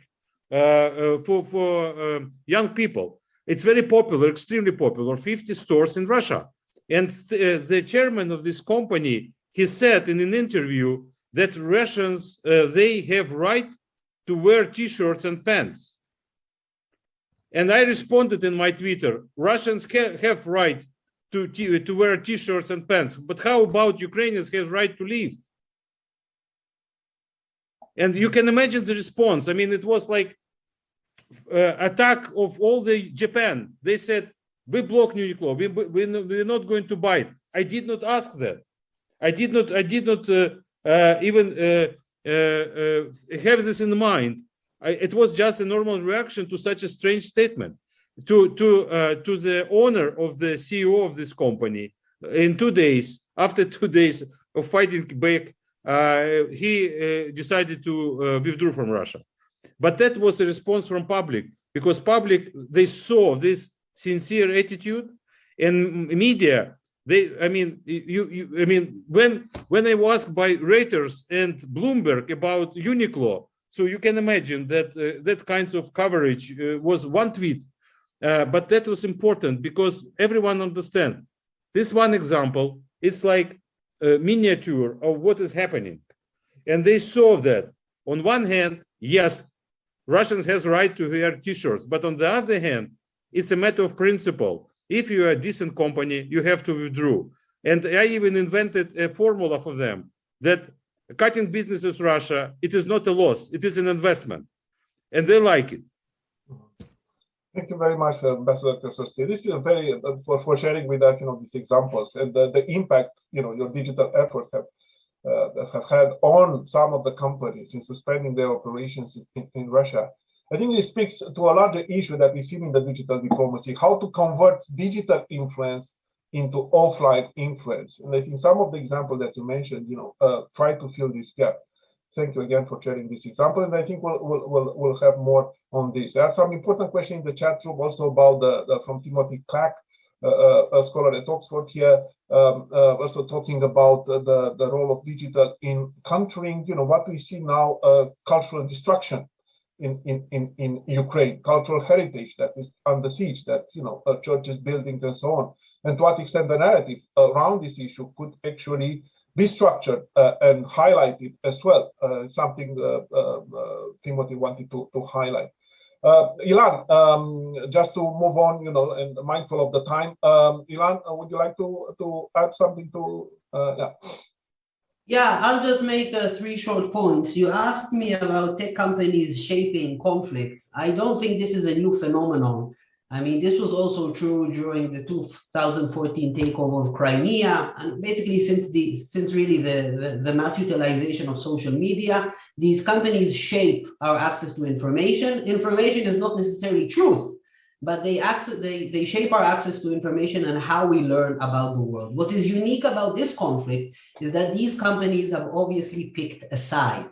S3: uh, uh, for for um, young people. It's very popular, extremely popular. 50 stores in Russia, and uh, the chairman of this company he said in an interview that Russians they have right to wear T-shirts and pants. And I responded in my Twitter, Russians ca- have right to, to wear t-shirts and pants, but how about Ukrainians have right to leave? And you can imagine the response. I mean, it was like uh, attack of all the Japan. They said, we block Uniqlo, we, we, we're not going to buy it. I did not ask that. I did not, I did not uh, uh, even uh, uh, uh, have this in mind. I, it was just a normal reaction to such a strange statement. To to uh, to the owner of the CEO of this company, in two days, after two days of fighting back, uh, he uh, decided to uh, withdraw from Russia. But that was a response from public because public they saw this sincere attitude, and media they i mean you, you i mean when when i was by reuters and bloomberg about uniqlo so you can imagine that uh, that kinds of coverage uh, was one tweet. Uh, but that was important because everyone understand. This one example it's like a miniature of what is happening. And they saw that. On one hand yes russians has right to wear t-shirts. But on the other hand it's a matter of principle. If you are a decent company, you have to withdraw. And I even invented a formula for them that cutting business with Russia, it is not a loss, it is an investment. And they like it.
S1: Thank you very much, uh, Ambassador. This is very uh, for, for sharing with us, you know, these examples and the, the impact, you know, your digital efforts have uh, have had on some of the companies in suspending their operations in, in Russia. I think it speaks to a larger issue that we see in the digital diplomacy, how to convert digital influence into offline influence. And I think some of the examples that you mentioned, you know, uh, try to fill this gap. Thank you again for sharing this example. And I think we'll, we'll, we'll, we'll have more on this. There are some important questions in the chat room also about the, the from Timothy Clack, uh, uh, a scholar at Oxford here, um, uh, also talking about the, the role of digital in countering, you know, what we see now, uh, cultural destruction in, in, in, in Ukraine, cultural heritage that is under siege, that, you know, uh, churches, buildings, and so on. And to what extent the narrative around this issue could actually be structured uh, and highlighted as well, uh, something uh, Timothy wanted to, to highlight. Ilan, um, just to move on, you know, and mindful of the time, um, Ilan, would you like to, to add something to, yeah.
S4: Yeah, I'll just make uh, three short points. You asked me about tech companies shaping conflicts. I don't think this is a new phenomenon. I mean, this was also true during the 2014 takeover of Crimea, and basically since the since really the, the, the mass utilization of social media, these companies shape our access to information. Information is not necessarily truth, but they access they, they shape our access to information and how we learn about the world. What is unique about this conflict is that these companies have obviously picked a side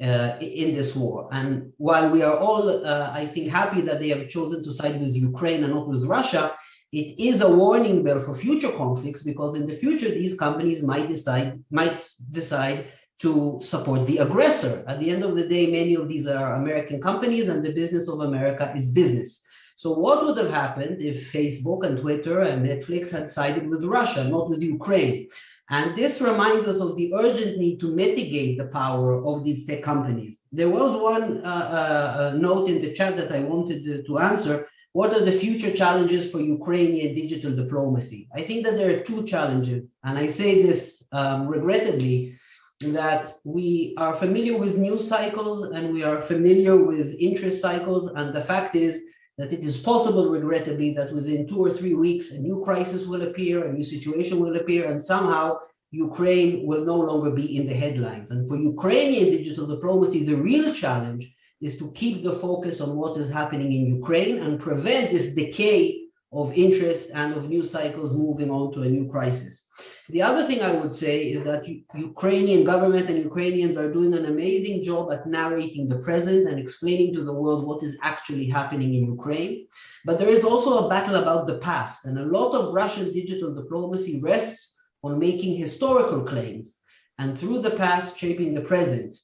S4: uh, in this war. And while we are all, uh, I think, happy that they have chosen to side with Ukraine and not with Russia, it is a warning bell for future conflicts because in the future these companies might decide might decide to support the aggressor. At the end of the day, many of these are American companies and the business of America is business. So what would have happened if Facebook and Twitter and Netflix had sided with Russia, not with Ukraine? And this reminds us of the urgent need to mitigate the power of these tech companies. There was one uh, uh, note in the chat that I wanted to, to answer. What are the future challenges for Ukrainian digital diplomacy? I think that there are two challenges, and I say this um, regrettably, that we are familiar with news cycles and we are familiar with interest cycles. And the fact is that it is possible, regrettably, that within two or three weeks, a new crisis will appear, a new situation will appear, and somehow Ukraine will no longer be in the headlines. And for Ukrainian digital diplomacy, the real challenge is to keep the focus on what is happening in Ukraine and prevent this decay of interest and of news cycles moving on to a new crisis. The other thing I would say is that Ukrainian government and Ukrainians are doing an amazing job at narrating the present and explaining to the world what is actually happening in Ukraine. But there is also a battle about the past and a lot of Russian digital diplomacy rests on making historical claims and through the past shaping the present.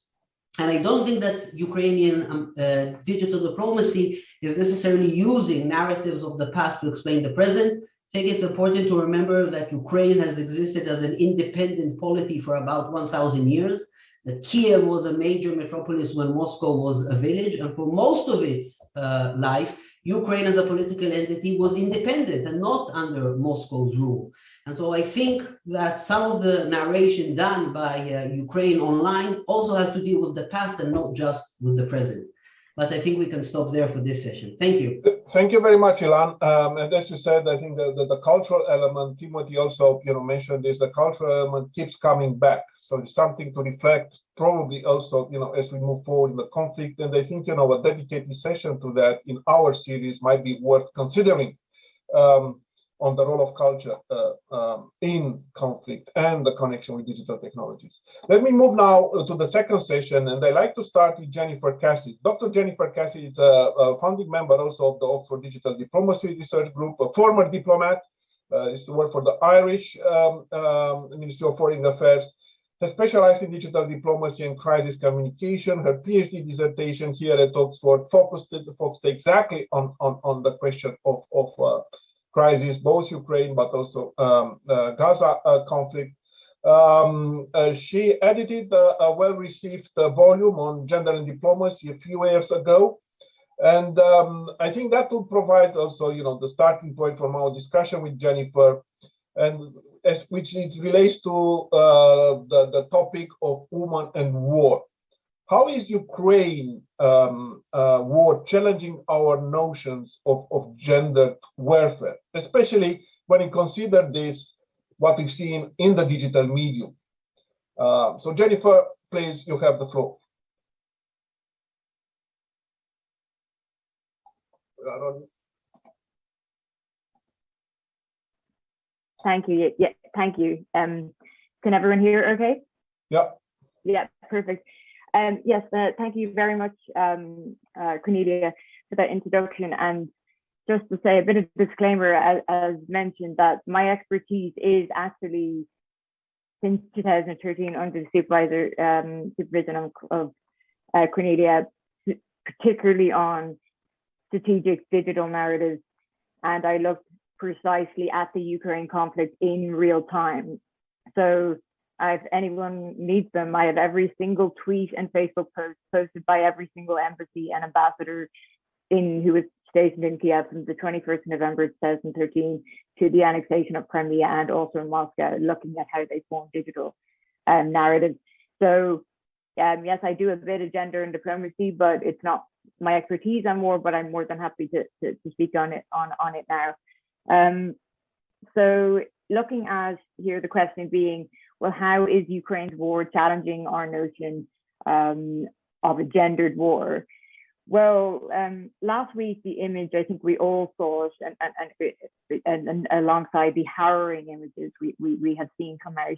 S4: And I don't think that Ukrainian um, uh, digital diplomacy is necessarily using narratives of the past to explain the present. Think it's important to remember that Ukraine has existed as an independent polity for about 1,000 years. That Kiev was a major metropolis when Moscow was a village. And for most of its uh, life, Ukraine as a political entity was independent and not under Moscow's rule. And so I think that some of the narration done by uh, Ukraine online also has to deal with the past and not just with the present. But I think we can stop there for this session. Thank you.
S1: Thank you very much, Ilan. Um, and as you said, I think the, the, the cultural element, Timothy also, you know, mentioned this, the cultural element keeps coming back. So it's something to reflect probably also, you know, as we move forward in the conflict. And I think, you know, a dedicated session to that in our series might be worth considering. Um, on the role of culture uh, um, in conflict and the connection with digital technologies. Let me move now uh, to the second session, and I like to start with Jennifer Cassidy. Dr. Jennifer Cassidy is a, a founding member also of the Oxford Digital Diplomacy Research Group, a former diplomat, uh, used to work for the Irish um, um, Ministry of Foreign Affairs, has specialized in digital diplomacy and crisis communication. Her PhD dissertation here at Oxford focused, focused exactly on, on, on the question of, of uh, crisis, both Ukraine but also um, uh, Gaza uh, conflict. Um, uh, she edited a well-received volume on gender and diplomacy a few years ago. And um, I think that will provide also, you know, the starting point from our discussion with Jennifer, and as which it relates to uh, the, the topic of women and war. How is Ukraine um, uh, war challenging our notions of, of gender warfare, especially when you consider this, what we've seen in the digital medium? Uh, so Jennifer, please, you have the floor.
S5: Thank you. Yeah, thank you. Um, can everyone hear okay?
S1: Yeah.
S5: Yeah, perfect. Um, yes, uh, thank you very much, um, uh, Cornelia, for that introduction. And just to say a bit of disclaimer, as, as mentioned, that my expertise is actually since 2013 under the supervisor um, supervision of, uh, Cornelia, particularly on strategic digital narratives. And I looked precisely at the Ukraine conflict in real time. So if anyone needs them, I have every single tweet and Facebook post posted by every single embassy and ambassador in who was stationed in Kiev from the 21st November 2013 to the annexation of Crimea and also in Moscow, looking at how they form digital um, narratives. So um, yes, I do a bit of gender and diplomacy, but it's not my expertise and more, but I'm more than happy to, to, to speak on it on, on it now. Um, so looking at here, the question being, well, how is Ukraine's war challenging our notion um, of a gendered war? Well, um, last week, the image, I think we all saw and, and, and, and alongside the harrowing images we, we, we have seen come out,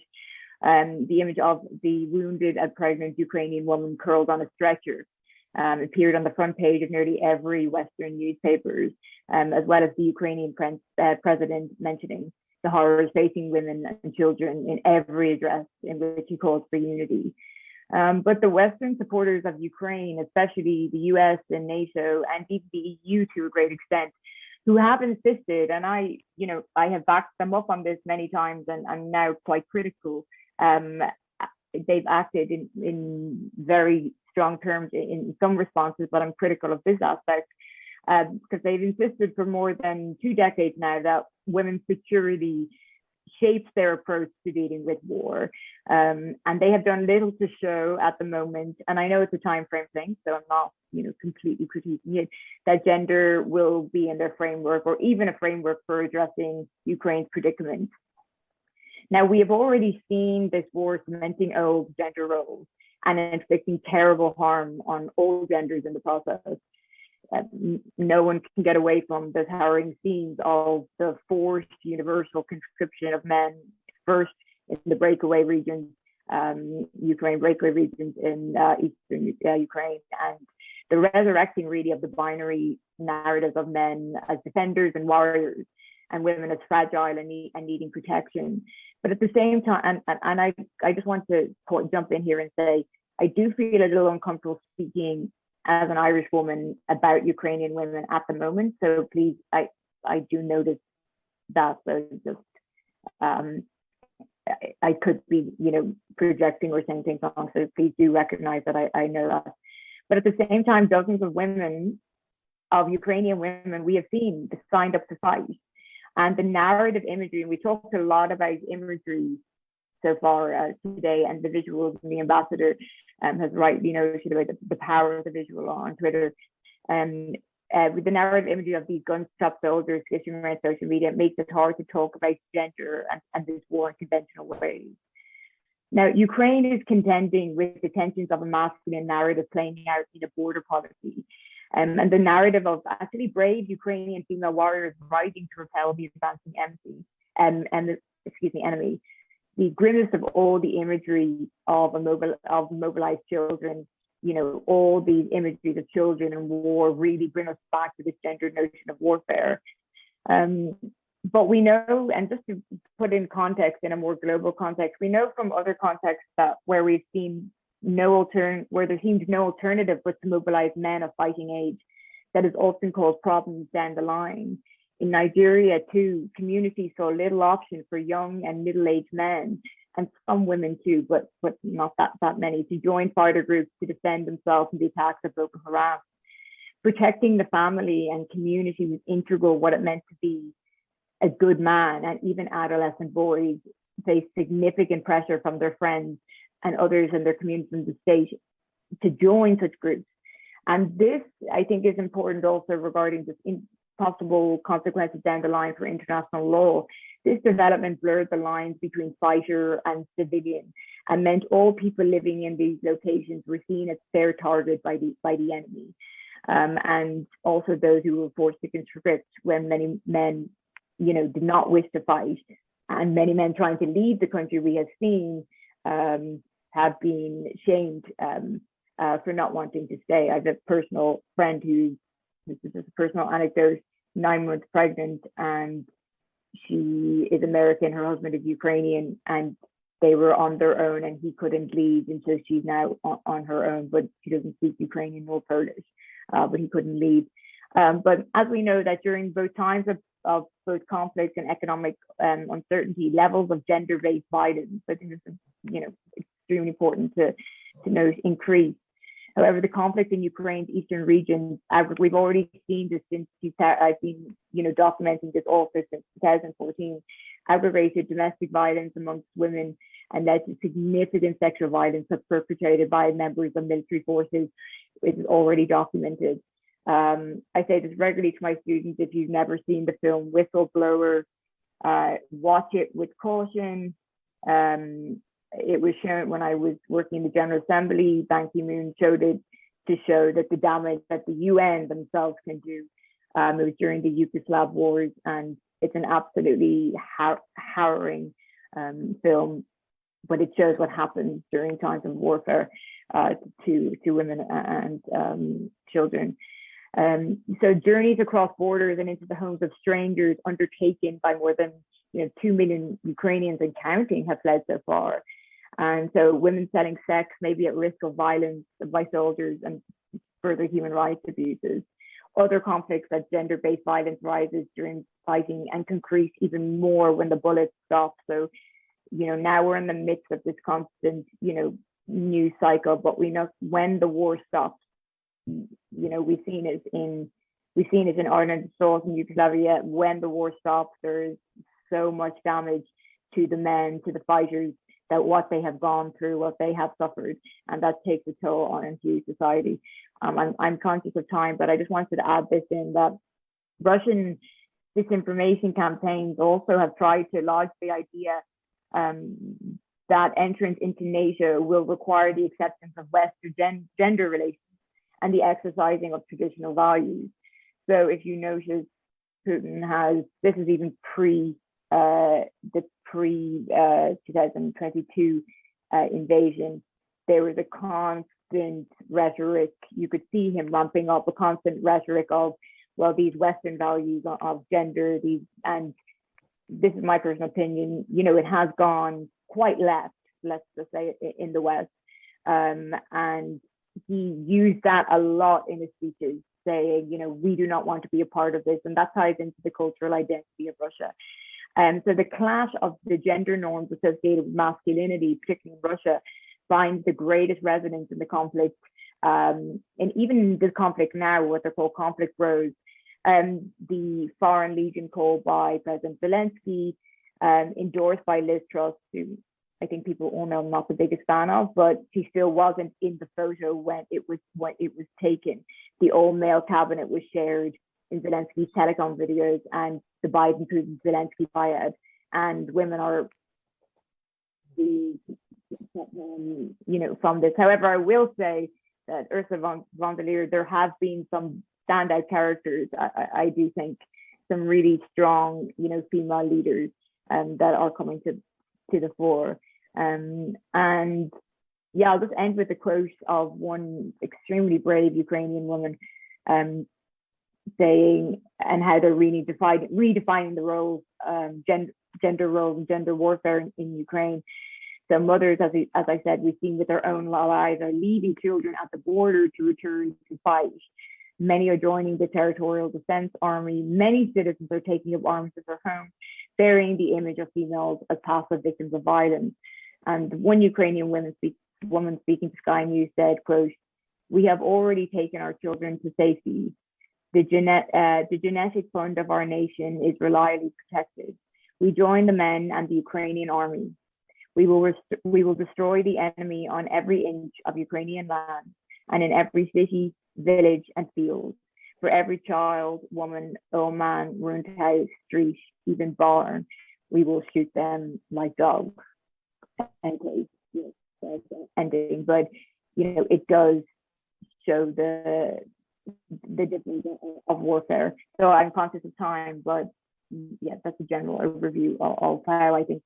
S5: um, the image of the wounded and pregnant Ukrainian woman curled on a stretcher um, appeared on the front page of nearly every Western newspapers, um, as well as the Ukrainian uh, president mentioning the horrors facing women and children in every address in which he calls for unity. Um, but the Western supporters of Ukraine, especially the US and NATO and even the EU to a great extent, who have insisted, and I, you know, I have backed them up on this many times and I'm now quite critical. Um, they've acted in, in very strong terms in, in some responses, but I'm critical of this aspect because um, they've insisted for more than two decades now that women's security shapes their approach to dealing with war. Um, and they have done little to show at the moment. And I know it's a time frame thing, so I'm not, you know, completely critiquing it, that gender will be in their framework or even a framework for addressing Ukraine's predicament. Now, we have already seen this war cementing old gender roles and inflicting terrible harm on all genders in the process no one can get away from the harrowing scenes of the forced universal conscription of men, first in the breakaway regions, um, Ukraine breakaway regions in uh, eastern uh, Ukraine, and the resurrecting really of the binary narratives of men as defenders and warriors, and women as fragile and, need, and needing protection. But at the same time, and, and, and I, I just want to jump in here and say, I do feel a little uncomfortable speaking as an Irish woman about Ukrainian women at the moment. So please, I I do notice that. So just um, I, I could be, you know, projecting or saying things wrong. So please do recognize that I, I know that. But at the same time, dozens of women, of Ukrainian women, we have seen signed up to fight. And the narrative imagery, and we talked a lot about imagery so far uh, today and the visuals and the ambassador um, has rightly noted about the, the power of the visual on Twitter. Um, uh, with the narrative imagery of these gunshot soldiers fishing around social media, it makes it hard to talk about gender and, and this war in conventional ways. Now, Ukraine is contending with the tensions of a masculine narrative playing out in a border policy. Um, and the narrative of actually brave Ukrainian female warriors rising to repel the advancing enemy, um, and the, excuse me, enemy. The grimmest of all the imagery of a mobile of mobilized children, you know, all these imageries of children in war really bring us back to this gendered notion of warfare. Um, but we know, and just to put in context, in a more global context, we know from other contexts that where we've seen no altern where there seems no alternative but to mobilize men of fighting age, that has often caused problems down the line. In Nigeria, too, communities saw little option for young and middle-aged men, and some women too, but but not that that many, to join fighter groups to defend themselves from the attacks of Boko Haram. Protecting the family and community was integral what it meant to be a good man, and even adolescent boys face significant pressure from their friends and others in their communities in the state to join such groups. And this, I think, is important also regarding just possible consequences down the line for international law. This development blurred the lines between fighter and civilian and meant all people living in these locations were seen as fair target by the by the enemy. Um, and also those who were forced to conscript when many men you know, did not wish to fight. And many men trying to leave the country we have seen um, have been shamed um, uh, for not wanting to stay. I have a personal friend who, this is just a personal anecdote, nine months pregnant and she is American, her husband is Ukrainian, and they were on their own and he couldn't leave. And so she's now on, on her own, but she doesn't speak Ukrainian nor Polish, uh, but he couldn't leave. Um, but as we know that during both times of of both conflict and economic um, uncertainty, levels of gender-based violence, I think is, you know, extremely important to, to note, increase. However, the conflict in Ukraine's eastern region, we've already seen this since I've been, you know, documenting this also since 2014, aggravated domestic violence amongst women and to significant sexual violence perpetrated by members of military forces. Is already documented. Um, I say this regularly to my students, if you've never seen the film Whistleblower, uh, watch it with caution. Um, it was shown when I was working in the General Assembly, Ban Ki-moon showed it to show that the damage that the UN themselves can do. Um, it was during the Yugoslav wars and it's an absolutely har harrowing um, film, but it shows what happens during times of warfare uh, to, to women and um, children. Um, so journeys across borders and into the homes of strangers undertaken by more than you know, 2 million Ukrainians and counting have fled so far. And so women selling sex may be at risk of violence by soldiers and further human rights abuses. Other conflicts that gender-based violence rises during fighting and increase even more when the bullets stop. So, you know, now we're in the midst of this constant, you know, news cycle, but we know when the war stops, you know, we've seen it in we've seen it in Ireland, South and Yugoslavia. When the war stops, there is so much damage to the men, to the fighters, that what they have gone through, what they have suffered, and that takes a toll on into society. Um, I'm, I'm conscious of time, but I just wanted to add this in that Russian disinformation campaigns also have tried to lodge the idea um, that entrance into NATO will require the acceptance of Western gen gender relations and the exercising of traditional values. So if you notice, Putin has, this is even pre the pre uh, 2022 uh, invasion, there was a constant rhetoric. You could see him ramping up a constant rhetoric of, well, these Western values of, of gender, these, and this is my personal opinion, you know, it has gone quite left, let's just say in the West. Um, and he used that a lot in his speeches, saying, you know, we do not want to be a part of this. And that ties into the cultural identity of Russia. Um, so the clash of the gender norms associated with masculinity, particularly in Russia, finds the greatest resonance in the conflict. Um, and even this conflict now, what they call conflict bros, um, the Foreign Legion called by President Zelensky, um, endorsed by Liz Truss, who I think people all know I'm not the biggest fan of, but she still wasn't in the photo when it was when it was taken. The all male cabinet was shared in Zelensky's telecom videos and the Biden Putin Zelensky triad, and women are the um, you know from this. However, I will say that Ursula von, von der Leyen, there have been some standout characters. I, I, I do think some really strong, you know, female leaders um, that are coming to to the fore. Um, and yeah, I'll just end with a quote of one extremely brave Ukrainian woman um, saying, and how they're really redefining the roles, um, gender, gender roles and gender warfare in, in Ukraine. So mothers, as I, as I said, we've seen with their own lives are leaving children at the border to return to fight. Many are joining the Territorial Defense Army. Many citizens are taking up arms at their homes, bearing the image of females as passive victims of violence. And one Ukrainian woman, speak, woman speaking to Sky News said, quote, we have already taken our children to safety. The, genet uh, the genetic fund of our nation is reliably protected. We join the men and the Ukrainian army. We will, we will destroy the enemy on every inch of Ukrainian land and in every city, village, and field. For every child, woman, old man, ruined house, street, even barn, we will shoot them like dogs. Ending, but you know, it does show the the difference of warfare. So I'm conscious of time, but yeah, that's a general overview of, how I think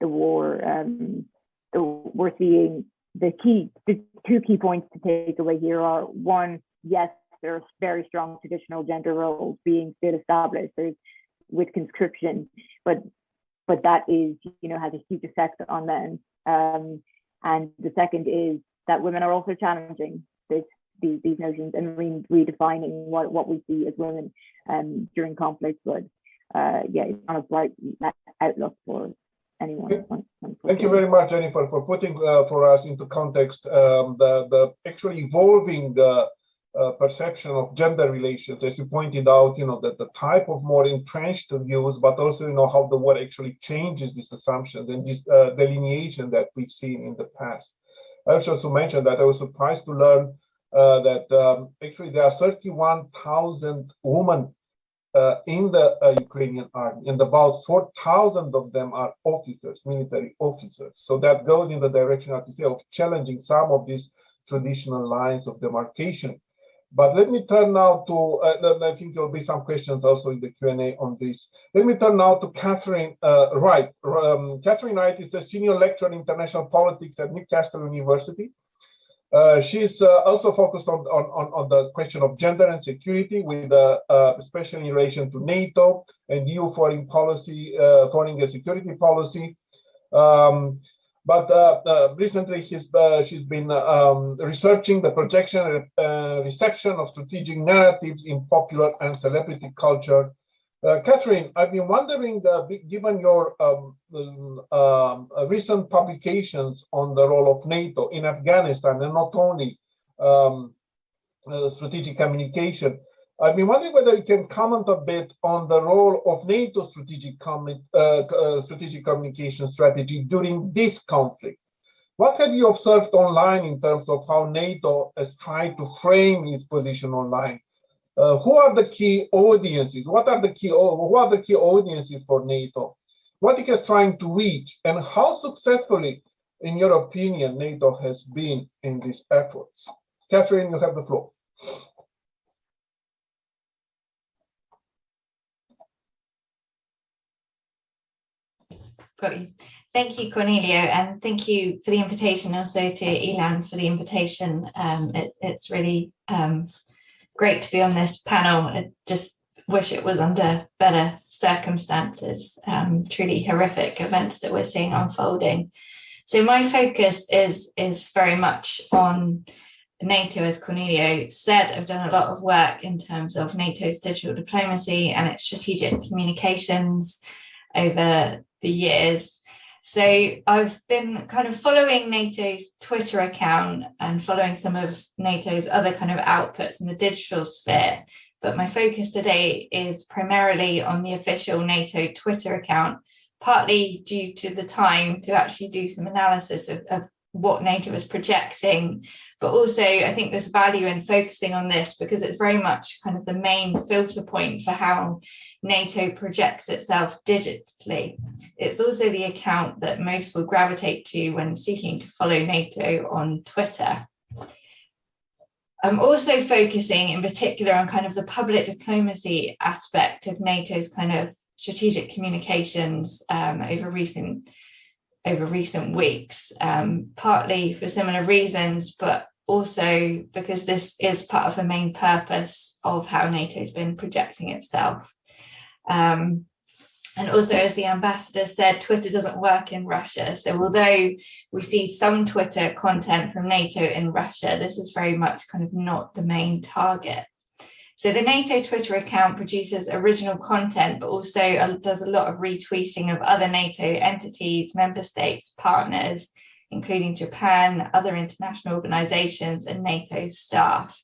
S5: the war. Um, the, we're seeing the key, the two key points to take away here are one, yes, there are very strong traditional gender roles being still established. There's with conscription, but but that is, you know, has a huge effect on men. Um, and the second is that women are also challenging these, these notions and re redefining what, what we see as women um, during conflict. But uh, yeah, it's not a bright outlook for anyone.
S1: Thank you very much, Jennifer, for putting uh, for us into context um, the, the actually evolving uh, uh, perception of gender relations, as you pointed out, you know, that the type of more entrenched views, but also, you know, how the war actually changes these assumptions and this uh, delineation that we've seen in the past. I also to mention that I was surprised to learn uh, that um, actually there are 31,000 women uh, in the uh, Ukrainian army, and about 4,000 of them are officers, military officers. So that goes in the direction, as say, of challenging some of these traditional lines of demarcation. But let me turn now to, uh, I think there will be some questions also in the Q&A on this. Let me turn now to Katharine uh, Wright. Um, Katharine Wright is a senior lecturer in international politics at Newcastle University. Uh, she's uh, also focused on, on, on, the question of gender and security with uh, uh especially in relation to NATO and EU foreign policy, uh, foreign and security policy. Um, but uh, recently she's, she's been um, researching the projection and reception of strategic narratives in popular and celebrity culture uh, Katharine, I've been wondering, uh, given your um, um, uh, recent publications on the role of NATO in Afghanistan and not only um, uh, strategic communication, I've been wondering whether you can comment a bit on the role of NATO strategic, uh, strategic communication strategy during this conflict. What have you observed online in terms of how NATO has tried to frame its position online? Uh, who are the key audiences? What are the key who are the key audiences for NATO? What it is trying to reach, and how successfully, in your opinion, NATO has been in these efforts? Katharine, you have the floor.
S6: Got you. Thank you, Corneliu, and thank you for the invitation. Also to Ilan for the invitation. Um, it, it's really um, great to be on this panel. I just wish it was under better circumstances, um, truly horrific events that we're seeing unfolding. So my focus is, is very much on NATO, as Corneliu said, I've done a lot of work in terms of NATO's digital diplomacy and its strategic communications over the years. So I've been kind of following NATO's Twitter account and following some of NATO's other kind of outputs in the digital sphere. But my focus today is primarily on the official NATO Twitter account, partly due to the time to actually do some analysis of, of what NATO is projecting, but also I think there's value in focusing on this because it's very much kind of the main filter point for how NATO projects itself digitally. It's also the account that most will gravitate to when seeking to follow NATO on Twitter. I'm also focusing in particular on kind of the public diplomacy aspect of NATO's kind of strategic communications um, over recent over recent weeks, um, partly for similar reasons, but also because this is part of the main purpose of how NATO's been projecting itself. Um, and also, as the ambassador said, Twitter doesn't work in Russia. So although we see some Twitter content from NATO in Russia, this is very much kind of not the main target. So the NATO Twitter account produces original content, but also uh, does a lot of retweeting of other NATO entities, member states, partners, including Japan, other international organizations and NATO staff.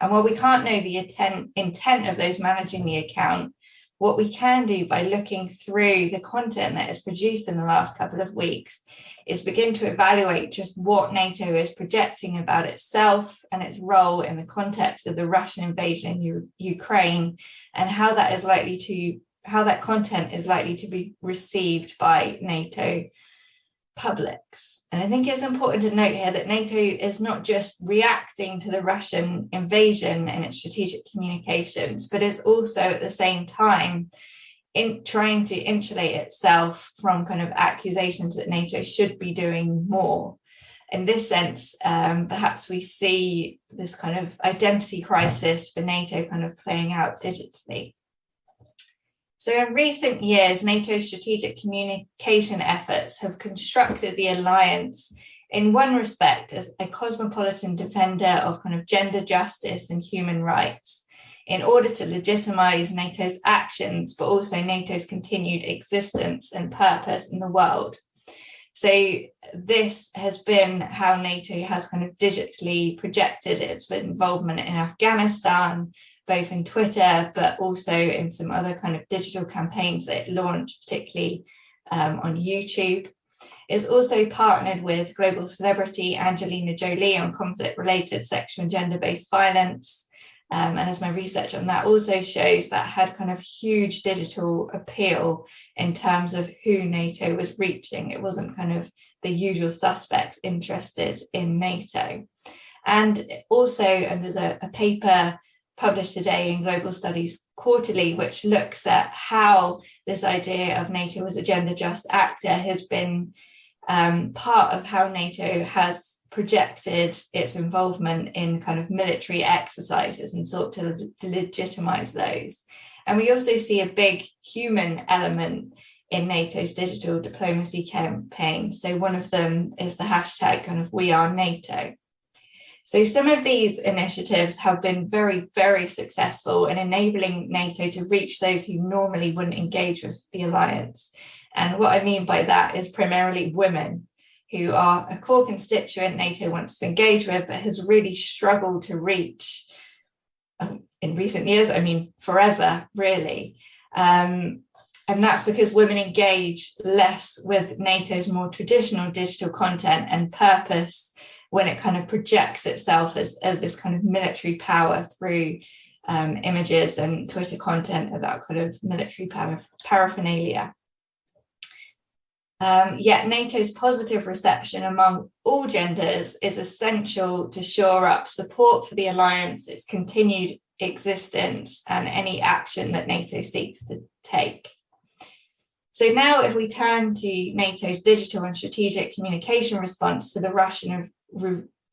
S6: And while we can't know the intent, intent of those managing the account, what we can do by looking through the content that is produced in the last couple of weeks is begin to evaluate just what NATO is projecting about itself and its role in the context of the Russian invasion in Ukraine and how that is likely to how that content is likely to be received by NATO publics. And I think it's important to note here that NATO is not just reacting to the Russian invasion and its strategic communications, but is also at the same time in trying to insulate itself from kind of accusations that NATO should be doing more. In this sense, um, perhaps we see this kind of identity crisis for NATO kind of playing out digitally. So in recent years, NATO's strategic communication efforts have constructed the alliance in one respect as a cosmopolitan defender of kind of gender justice and human rights in order to legitimize NATO's actions, but also NATO's continued existence and purpose in the world. So this has been how NATO has kind of digitally projected its involvement in Afghanistan, both in Twitter, but also in some other kind of digital campaigns that it launched, particularly um, on YouTube. It's also partnered with global celebrity Angelina Jolie on conflict-related sexual and gender-based violence. Um, and as my research on that also shows, that had kind of huge digital appeal in terms of who NATO was reaching. It wasn't kind of the usual suspects interested in NATO. And also, and there's a, a paper published today in Global Studies Quarterly, which looks at how this idea of NATO as a gender just actor has been um, part of how NATO has projected its involvement in kind of military exercises and sought to, to legitimize those. And we also see a big human element in NATO's digital diplomacy campaign. So one of them is the hashtag kind of we are NATO. So some of these initiatives have been very, very successful in enabling NATO to reach those who normally wouldn't engage with the alliance. And what I mean by that is primarily women who are a core constituent NATO wants to engage with, but has really struggled to reach um, in recent years, I mean, forever, really. Um, and that's because women engage less with NATO's more traditional digital content and purpose when it kind of projects itself as, as this kind of military power through um, images and Twitter content about kind of military paraphernalia. Um, yet NATO's positive reception among all genders is essential to shore up support for the alliance, its continued existence and any action that NATO seeks to take. So now if we turn to NATO's digital and strategic communication response to the Russian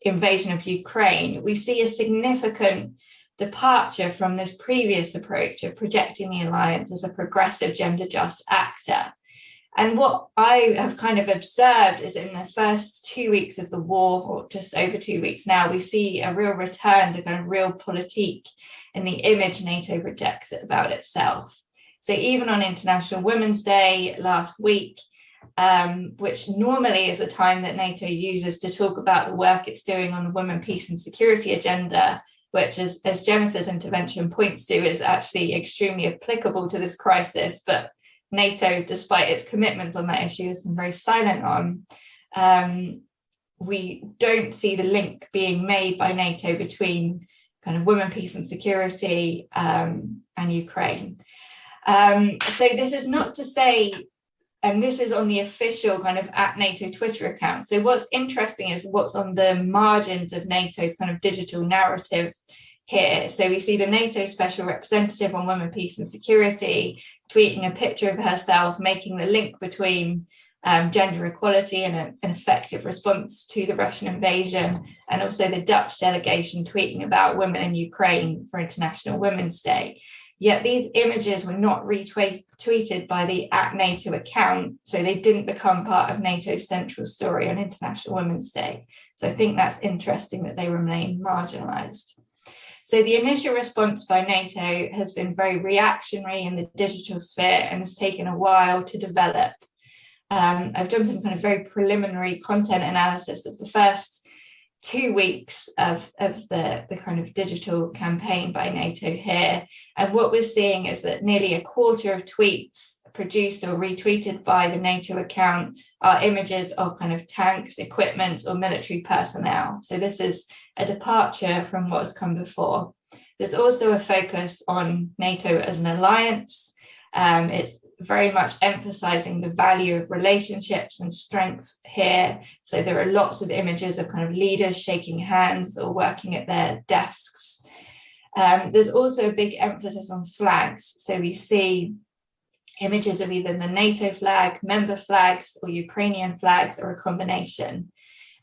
S6: invasion of Ukraine, we see a significant departure from this previous approach of projecting the alliance as a progressive gender just actor. And what I have kind of observed is in the first two weeks of the war, or just over two weeks now, we see a real return to kind of realpolitik in the image NATO projects about itself. So even on International Women's Day last week, um, which normally is a time that NATO uses to talk about the work it's doing on the women, peace and security agenda, which as, as Jennifer's intervention points to is actually extremely applicable to this crisis, but NATO, despite its commitments on that issue, has been very silent on. Um, we don't see the link being made by NATO between kind of women, peace and security um, and Ukraine. Um, so this is not to say, and this is on the official kind of at NATO Twitter account. So what's interesting is what's on the margins of NATO's kind of digital narrative here. So we see the NATO special representative on women, peace and security tweeting a picture of herself, making the link between um, gender equality and a, an effective response to the Russian invasion, and also the Dutch delegation tweeting about women in Ukraine for International Women's Day. Yet these images were not retweeted by the at NATO account, so they didn't become part of NATO's central story on International Women's Day. So I think that's interesting that they remain marginalized. So the initial response by NATO has been very reactionary in the digital sphere and has taken a while to develop. Um, I've done some kind of very preliminary content analysis of the first two weeks of, of the, the kind of digital campaign by NATO here. And what we're seeing is that nearly a quarter of tweets produced or retweeted by the NATO account are images of kind of tanks, equipment or military personnel. So this is a departure from what has come before. There's also a focus on NATO as an alliance. Um, it's very much emphasizing the value of relationships and strength here. So there are lots of images of kind of leaders shaking hands or working at their desks. Um, there's also a big emphasis on flags. So we see images of either the NATO flag, member flags, or Ukrainian flags, or a combination.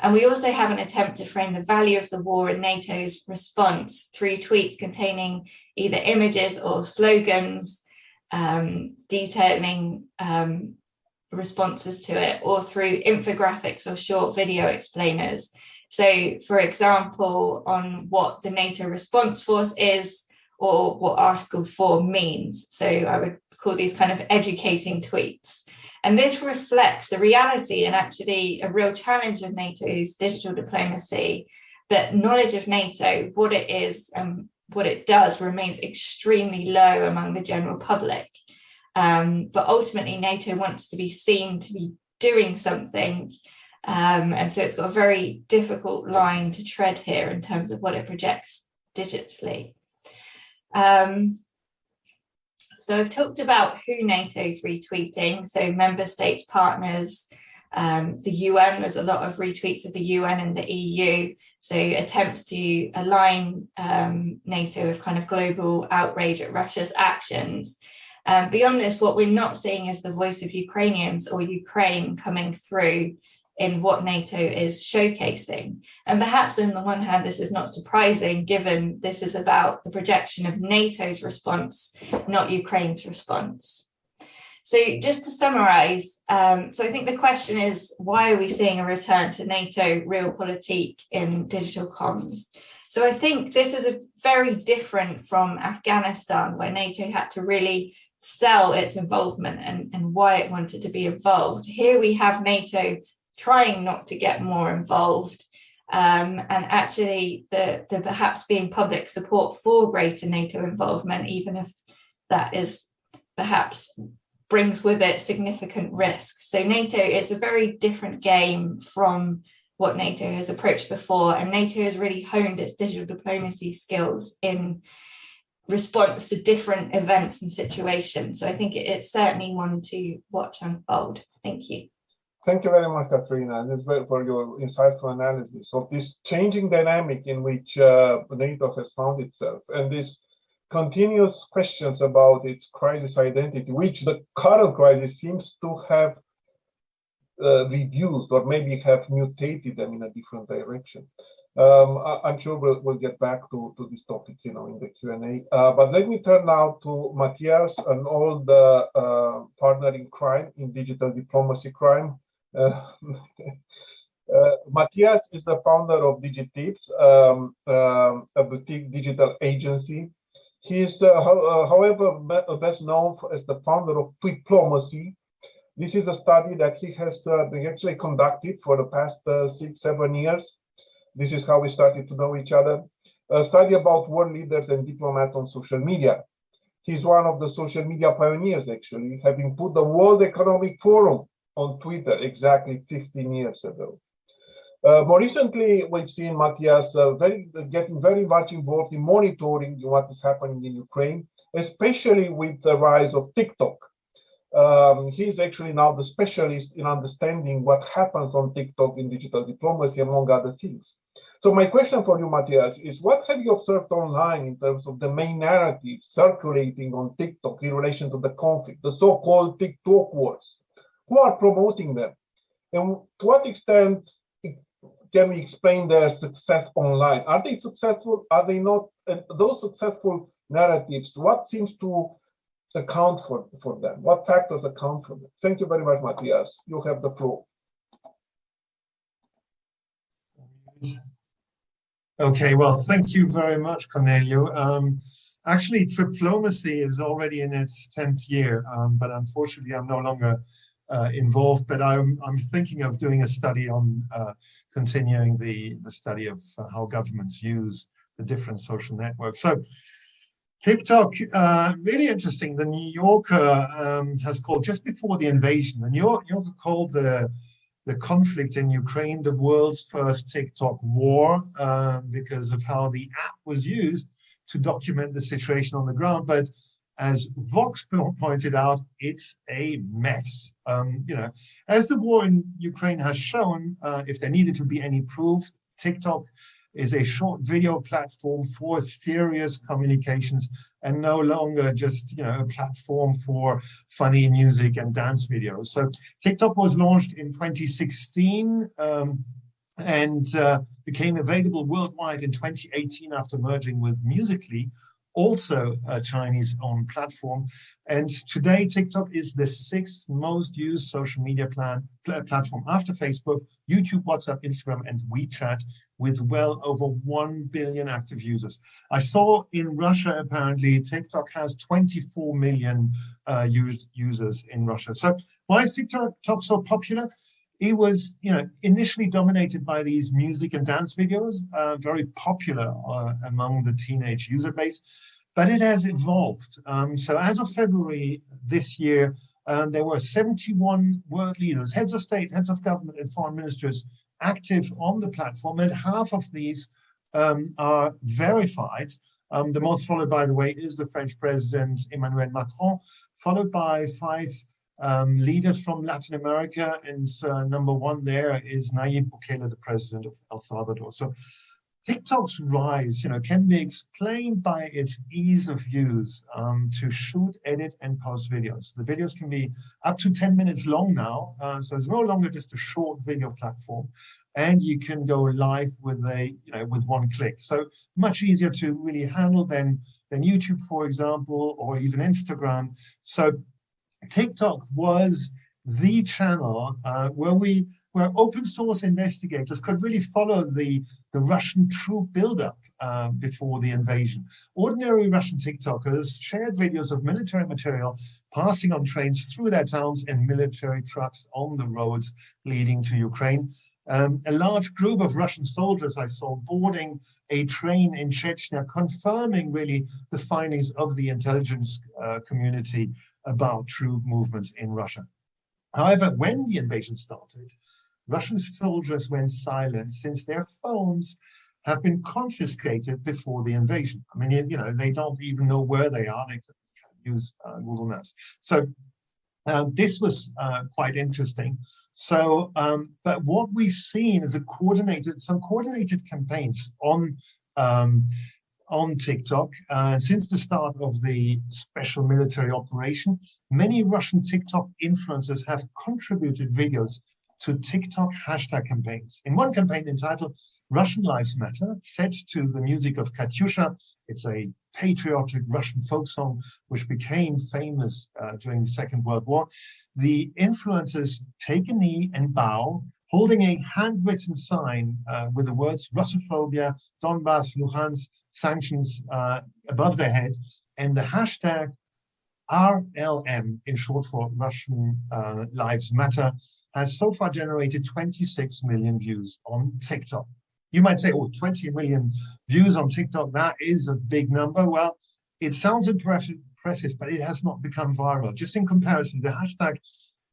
S6: And we also have an attempt to frame the value of the war and NATO's response through tweets containing either images or slogans um, detailing um, responses to it or through infographics or short video explainers. So for example, on what the NATO response force is or what Article 4 means. So I would call these kind of educating tweets. And this reflects the reality and actually a real challenge of NATO's digital diplomacy, that knowledge of NATO, what it is and what it does remains extremely low among the general public. Um, but ultimately NATO wants to be seen to be doing something. Um, and so it's got a very difficult line to tread here in terms of what it projects digitally. Um, so I've talked about who NATO's retweeting, so member states, partners, um, the UN, there's a lot of retweets of the UN and the EU. So attempts to align um, NATO with kind of global outrage at Russia's actions. Um, beyond this, what we're not seeing is the voice of Ukrainians or Ukraine coming through in what NATO is showcasing. And perhaps on the one hand, this is not surprising given this is about the projection of NATO's response, not Ukraine's response. So just to summarize, um, so I think the question is, why are we seeing a return to NATO realpolitik in digital comms? So I think this is a very different from Afghanistan, where NATO had to really sell its involvement and, and why it wanted to be involved. Here we have NATO trying not to get more involved um, and actually the, the perhaps being public support for greater NATO involvement, even if that is perhaps brings with it significant risks. So NATO is a very different game from what NATO has approached before, and NATO has really honed its digital diplomacy skills in response to different events and situations. So I think it's certainly one to watch unfold. Thank you.
S1: Thank you very much, Katrina, and for your insightful analysis of this changing dynamic in which uh, NATO has found itself, and this continuous questions about its crisis identity, which the current crisis seems to have uh, reduced or maybe have mutated them in a different direction. Um, I, am sure we'll, we'll get back to, to this topic, you know, in the Q&A. Uh, but let me turn now to Matthias, and all the uh, partner in crime, in digital diplomacy crime. Uh, uh, Matthias is the founder of Digitips, um, um, a boutique digital agency he is, uh, uh, however, uh, best known as the founder of Twiplomacy. This is a study that he has actually conducted for the past six, seven years. This is how we started to know each other. A study about world leaders and diplomats on social media. He's one of the social media pioneers, actually, having put the World Economic Forum on Twitter exactly 15 years ago. Uh, more recently, we've seen Matthias uh, very, getting very much involved in monitoring what is happening in Ukraine, especially with the rise of TikTok. Um, he's actually now the specialist in understanding what happens on TikTok in digital diplomacy, among other things. So my question for you, Matthias, is what have you observed online in terms of the main narrative circulating on TikTok in relation to the conflict, the so-called TikTok wars? Who are promoting them? And to what extent can we explain their success online? Are they successful? Are they not? And those successful narratives, what seems to account for, for them? What factors account for them? Thank you very much, Matthias. You have the floor.
S7: Okay, well, thank you very much, Corneliu. Um, actually, Twiplomacy is already in its 10th year, um, but unfortunately, I'm no longer uh, involved, but I'm, I'm thinking of doing a study on uh, continuing the, the study of uh, how governments use the different social networks. So TikTok, uh, really interesting. The New Yorker um, has called just before the invasion, the New Yorker called the the conflict in Ukraine the world's first TikTok war uh, because of how the app was used to document the situation on the ground. But as Vox pointed out, it's a mess. Um, you know, as the war in Ukraine has shown, uh, if there needed to be any proof, TikTok is a short video platform for serious communications and no longer just you know a platform for funny music and dance videos. So TikTok was launched in 2016 um, and uh, became available worldwide in 2018 after merging with Musical.ly also a Chinese owned platform. And today, TikTok is the sixth most used social media plan, pl platform after Facebook, YouTube, WhatsApp, Instagram, and WeChat, with well over 1 billion active users. I saw in Russia, apparently, TikTok has 24 million uh, users in Russia. So why is TikTok so popular? It was, you know, initially dominated by these music and dance videos, uh, very popular uh, among the teenage user base, but it has evolved. Um, so as of February this year, um, there were 71 world leaders, heads of state, heads of government, and foreign ministers active on the platform, and half of these um, are verified. Um, the most followed, by the way, is the French president Emmanuel Macron, followed by five um, leaders from Latin America, and uh, number one there is Nayib Bukele, the president of El Salvador. So TikTok's rise, you know, can be explained by its ease of use um, to shoot, edit, and post videos. The videos can be up to 10 minutes long now, uh, so it's no longer just a short video platform, and you can go live with a, you know, with one click. So much easier to really handle than than YouTube, for example, or even Instagram. So TikTok was the channel uh, where we where open source investigators could really follow the, the Russian troop buildup uh, before the invasion. Ordinary Russian TikTokers shared videos of military material passing on trains through their towns and military trucks on the roads leading to Ukraine. Um, a large group of Russian soldiers I saw boarding a train in Chechnya, confirming really the findings of the intelligence uh, community about troop movements in Russia. However, when the invasion started, Russian soldiers went silent since their phones have been confiscated before the invasion. I mean, you know, they don't even know where they are. They could use uh, Google Maps. So uh, this was uh, quite interesting. So, um, but what we've seen is a coordinated, some coordinated campaigns on um, on TikTok uh, since the start of the special military operation. Many Russian TikTok influencers have contributed videos to TikTok hashtag campaigns. In one campaign entitled Russian Lives Matter, set to the music of Katyusha, it's a patriotic Russian folk song which became famous uh, during the Second World War, the influencers take a knee and bow, holding a handwritten sign uh, with the words Russophobia, Donbass, Luhansk, sanctions uh, above their head, and the hashtag RLM, in short for Russian uh, Lives Matter, has so far generated 26 million views on TikTok. You might say, oh, 20 million views on TikTok, that is a big number. Well, it sounds impressive, impressive, but it has not become viral. Just in comparison, the hashtag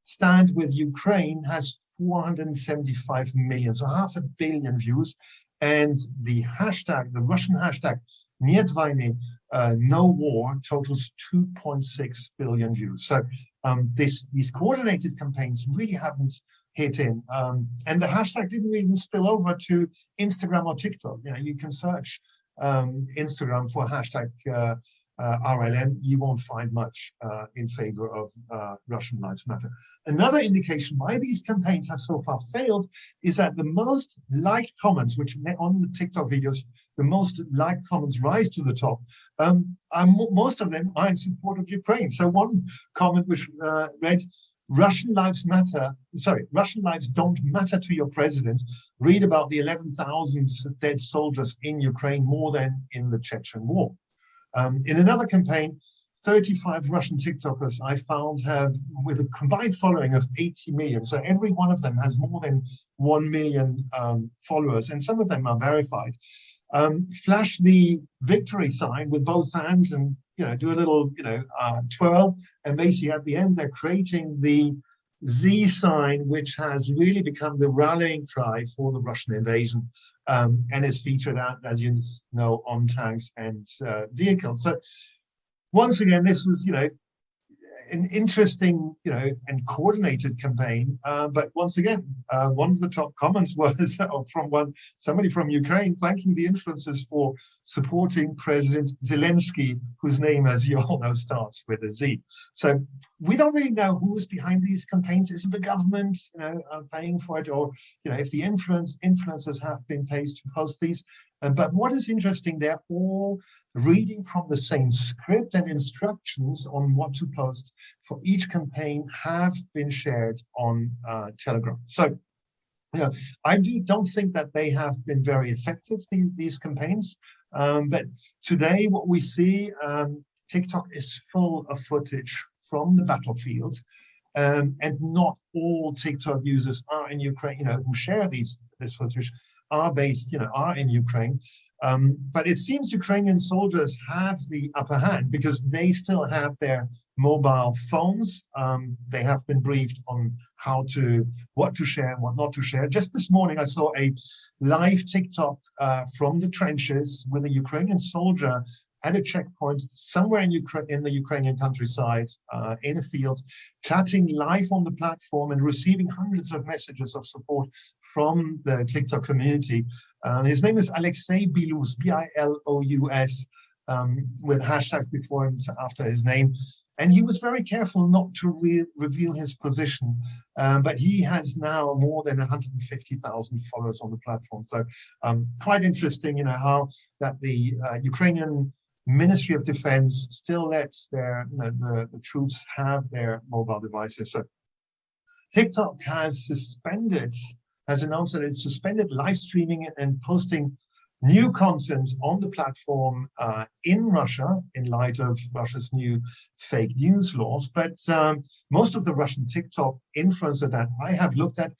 S7: stand with Ukraine has 475 million, so half a billion views. And the hashtag, the Russian hashtag, Нет войны, uh, no war, totals 2.6 billion views. So um, this, these coordinated campaigns really haven't hit in. Um, and the hashtag didn't even spill over to Instagram or TikTok. You know, you can search um, Instagram for hashtag uh, uh, RLM, you won't find much uh, in favor of uh, Russian Lives Matter. Another indication why these campaigns have so far failed is that the most liked comments, which on the TikTok videos, the most liked comments rise to the top, um, most of them are in support of Ukraine. So one comment which uh, read, Russian lives matter, sorry, Russian lives don't matter to your president. Read about the 11,000 dead soldiers in Ukraine more than in the Chechen war. Um, in another campaign, 35 Russian TikTokers I found have, with a combined following of 80 million. So every one of them has more than 1 million um, followers, and some of them are verified. Um, flash the victory sign with both hands and, you know, do a little, you know, uh, twirl. And basically at the end, they're creating the Z sign, which has really become the rallying cry for the Russian invasion um, and is featured out, as you know, on tanks and uh, vehicles. So once again, this was, you know, an interesting, you know, and coordinated campaign. Uh, but once again, uh, one of the top comments was from one somebody from Ukraine thanking the influencers for supporting President Zelensky, whose name, as you all know, starts with a Z. So we don't really know who's behind these campaigns. Is the government, you know, uh, paying for it, or you know, if the influence influencers have been paid to post these? Uh, but what is interesting, they're all reading from the same script and instructions on what to post for each campaign have been shared on uh, Telegram. So, you know, I do don't think that they have been very effective, these, these campaigns. Um, but today what we see, um, TikTok is full of footage from the battlefield. Um, and not all TikTok users are in Ukraine, you know, who share these this footage are based, you know, are in Ukraine. Um, but it seems Ukrainian soldiers have the upper hand because they still have their mobile phones. Um, they have been briefed on how to, what to share and what not to share. Just this morning, I saw a live TikTok uh, from the trenches with a Ukrainian soldier at a checkpoint somewhere in, Ukraine, in the Ukrainian countryside, uh, in a field, chatting live on the platform and receiving hundreds of messages of support from the TikTok community. Uh, his name is Alexei Bilous, B-I-L-O-U-S, um, with hashtags before and after his name. And he was very careful not to re reveal his position, um, but he has now more than 150,000 followers on the platform. So um, quite interesting, you know, how that the uh, Ukrainian Ministry of Defense still lets their know, the, the troops have their mobile devices. So TikTok has suspended has announced that it suspended live streaming and posting new content on the platform uh, in Russia in light of Russia's new fake news laws. But um, most of the Russian TikTok influencers that I have looked at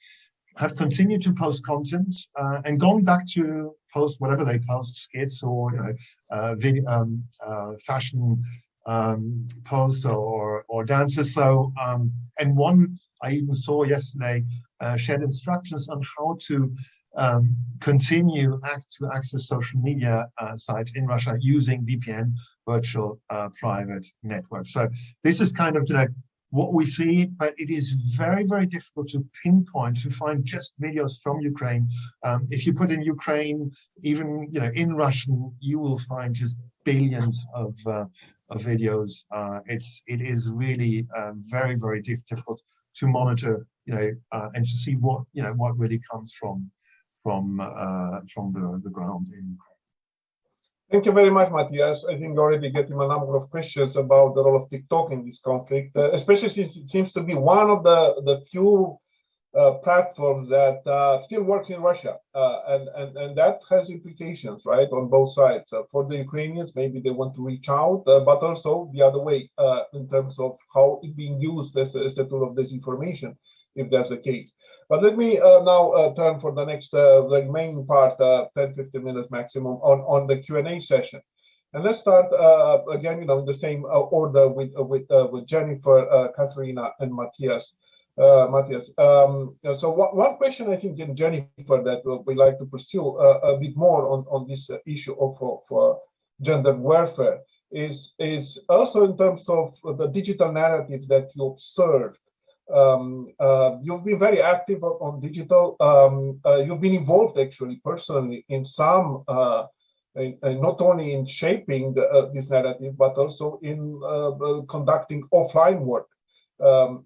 S7: have continued to post content uh, and gone back to post whatever they post, skits or you know, uh, video, um, uh, fashion um, posts or, or dances. So, um, and one I even saw yesterday uh, shared instructions on how to um, continue act to access social media uh, sites in Russia using VPN virtual uh, private network. So this is kind of you know, what we see, but it is very, very difficult to pinpoint, to find just videos from Ukraine. Um, if you put in Ukraine, even you know in Russian, you will find just billions of, uh, of videos. Uh, it's it is really uh, very, very difficult to monitor you know, uh, and to see what, you know, what really comes from, from, uh, from the, the ground in
S1: Thank you very much, Matthias. I think you're already getting a number of questions about the role of TikTok in this conflict, uh, especially since it seems to be one of the, the few uh, platforms that uh, still works in Russia. Uh, and, and, and that has implications, right, on both sides. Uh, for the Ukrainians, maybe they want to reach out, uh, but also the other way in terms of how it's being used as a, as a tool of disinformation if that's the case. But let me uh, now uh, turn for the next, uh, the main part, uh, 10, 15 minutes maximum on, on the Q&A session. And let's start uh, again, you know, in the same uh, order with with with Jennifer, Katharina, and Matthias. Matthias. Um, so one, one question I think in Jennifer that we like to pursue a bit more on on this issue of, of gender warfare is is also in terms of the digital narrative that you observed. Um, uh, you've been very active on, digital. Um, uh, you've been involved actually personally in some, uh, in, not only in shaping the, uh, this narrative, but also in uh, uh, conducting offline work. Um,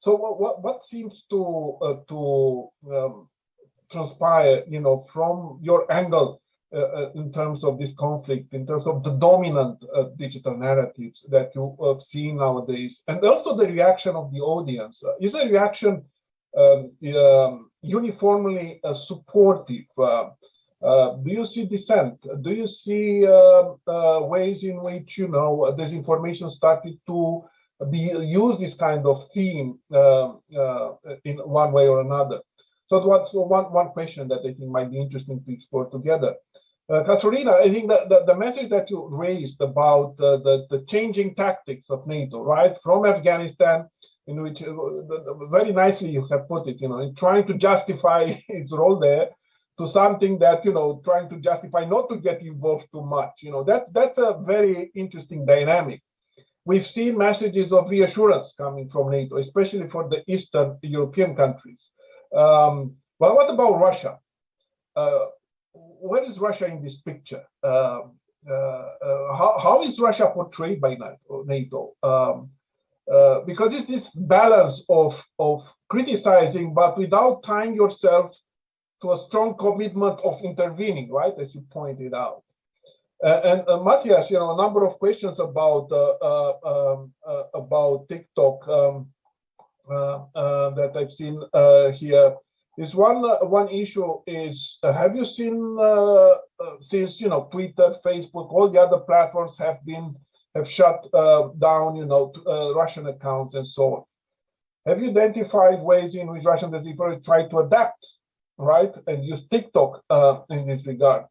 S1: so what, what, seems to to um, transpire, you know, from your angle uh, uh, in terms of this conflict, in terms of the dominant uh, digital narratives that you have seen nowadays, and also the reaction of the audience. Uh, is a reaction um, um, uniformly uh, supportive? Uh, do you see dissent? Do you see uh, ways in which you know disinformation started to be used this kind of theme uh, in one way or another? So what's one one question that I think might be interesting to explore together. Uh, Katharina, I think that the, the message that you raised about uh, the, the changing tactics of NATO, right, from Afghanistan, in which uh, very nicely you have put it, you know, in trying to justify its role there, to something that you know, trying to justify not to get involved too much. You know, that's that's a very interesting dynamic. We've seen messages of reassurance coming from NATO, especially for the Eastern European countries. Um, but what about Russia? Uh, where is Russia in this picture? Um, uh, uh, how, how is Russia portrayed by NATO? NATO? Um, uh, because it's this balance of, of criticizing, but without tying yourself to a strong commitment of intervening, right? As you pointed out. Uh, and uh, Matthias, you know, a number of questions about uh, uh, um, uh, about TikTok um, uh, uh, that I've seen uh, here is one uh, one issue is uh, have you seen uh, uh, since you know Twitter, Facebook, all the other platforms have been have shut uh, down you know uh, Russian accounts and so on. Have you identified ways in which Russian disinformation try to adapt, right, and use TikTok uh, in this regard?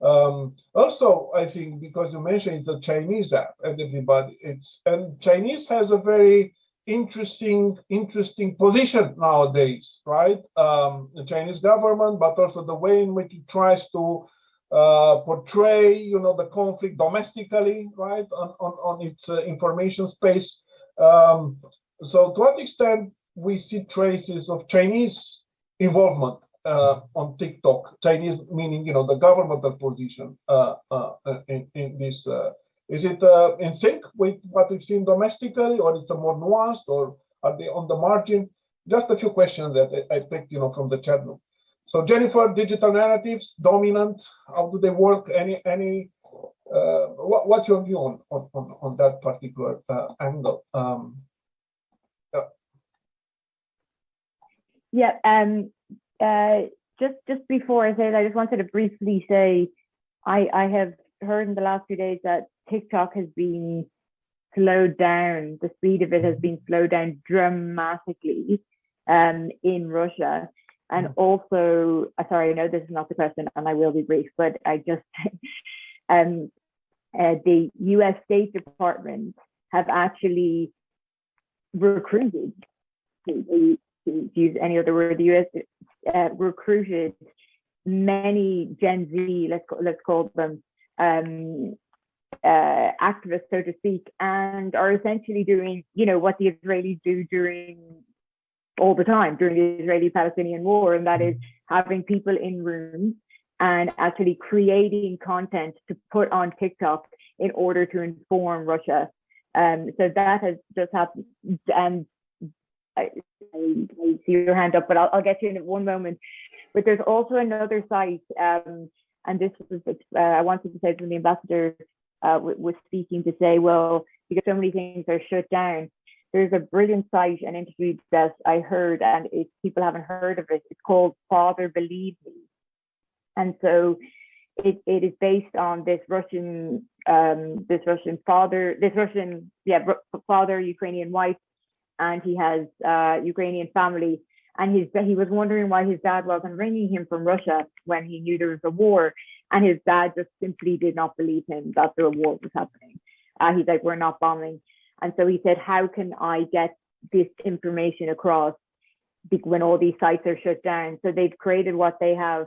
S1: Um, also, I think because you mentioned it's a Chinese app, and everybody it's and Chinese has a very interesting interesting position nowadays, right? Um, the Chinese government, but also the way in which it tries to uh, portray, you know, the conflict domestically, right, on on, on its uh, information space. Um, so, to what extent we see traces of Chinese involvement uh, on TikTok? Chinese meaning, you know, the governmental position uh, uh, in in this. Is it uh, in sync with what we've seen domestically, or it's a more nuanced, or are they on the margin? Just a few questions that I, I picked, you know, from the chat room. So Jennifer, digital narratives, dominant. How do they work? Any any? Uh, what, what's your view on on on, that particular uh, angle? Um,
S5: Yeah, um, uh, just just before I say that, I just wanted to briefly say, I I have heard in the last few days that TikTok has been slowed down. The speed of it has been slowed down dramatically, um, in Russia, and also, uh, sorry, I know this is not the question, and I will be brief, but I just, um, uh, the U.S. State Department have actually recruited to, to use any other word, the US uh, recruited many Gen Z, let's call, let's call them, um, uh, activists, so to speak, and are essentially doing, you know, what the Israelis do during all the time during the Israeli-Palestinian war, and that is having people in rooms and actually creating content to put on TikTok in order to inform Russia. Um, so that has just happened, and I, I, see your hand up, but I'll, I'll get you in one moment. But there's also another site, um, and this was uh, I wanted to say when the ambassador uh, was speaking to say, well, because so many things are shut down. There's a brilliant site and interview that I heard, and if people haven't heard of it, it's called Father Believe Me, and so it, it is based on this Russian um, this Russian father, this Russian yeah father Ukrainian wife and he has uh, Ukrainian family. And his, he was wondering why his dad wasn't ringing him from Russia when he knew there was a war. And his dad just simply did not believe him that the war was happening. Uh, he's like, we're not bombing. And so he said, how can I get this information across when all these sites are shut down? So they've created what they have.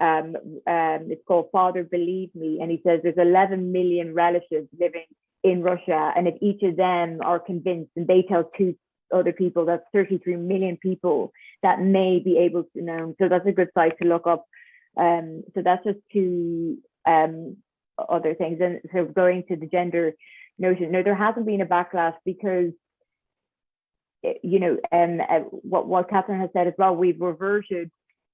S5: Um, um, it's called Father Believe Me. And he says there's 11 million relatives living in Russia. And if each of them are convinced and they tell two other people, that's 33 million people that may be able to know. So that's a good site to look up. Um, so that's just two um, other things. And so going to the gender notion, no, there hasn't been a backlash because, eh, you know, um, uh, what, what Katharine has said as well, we've reverted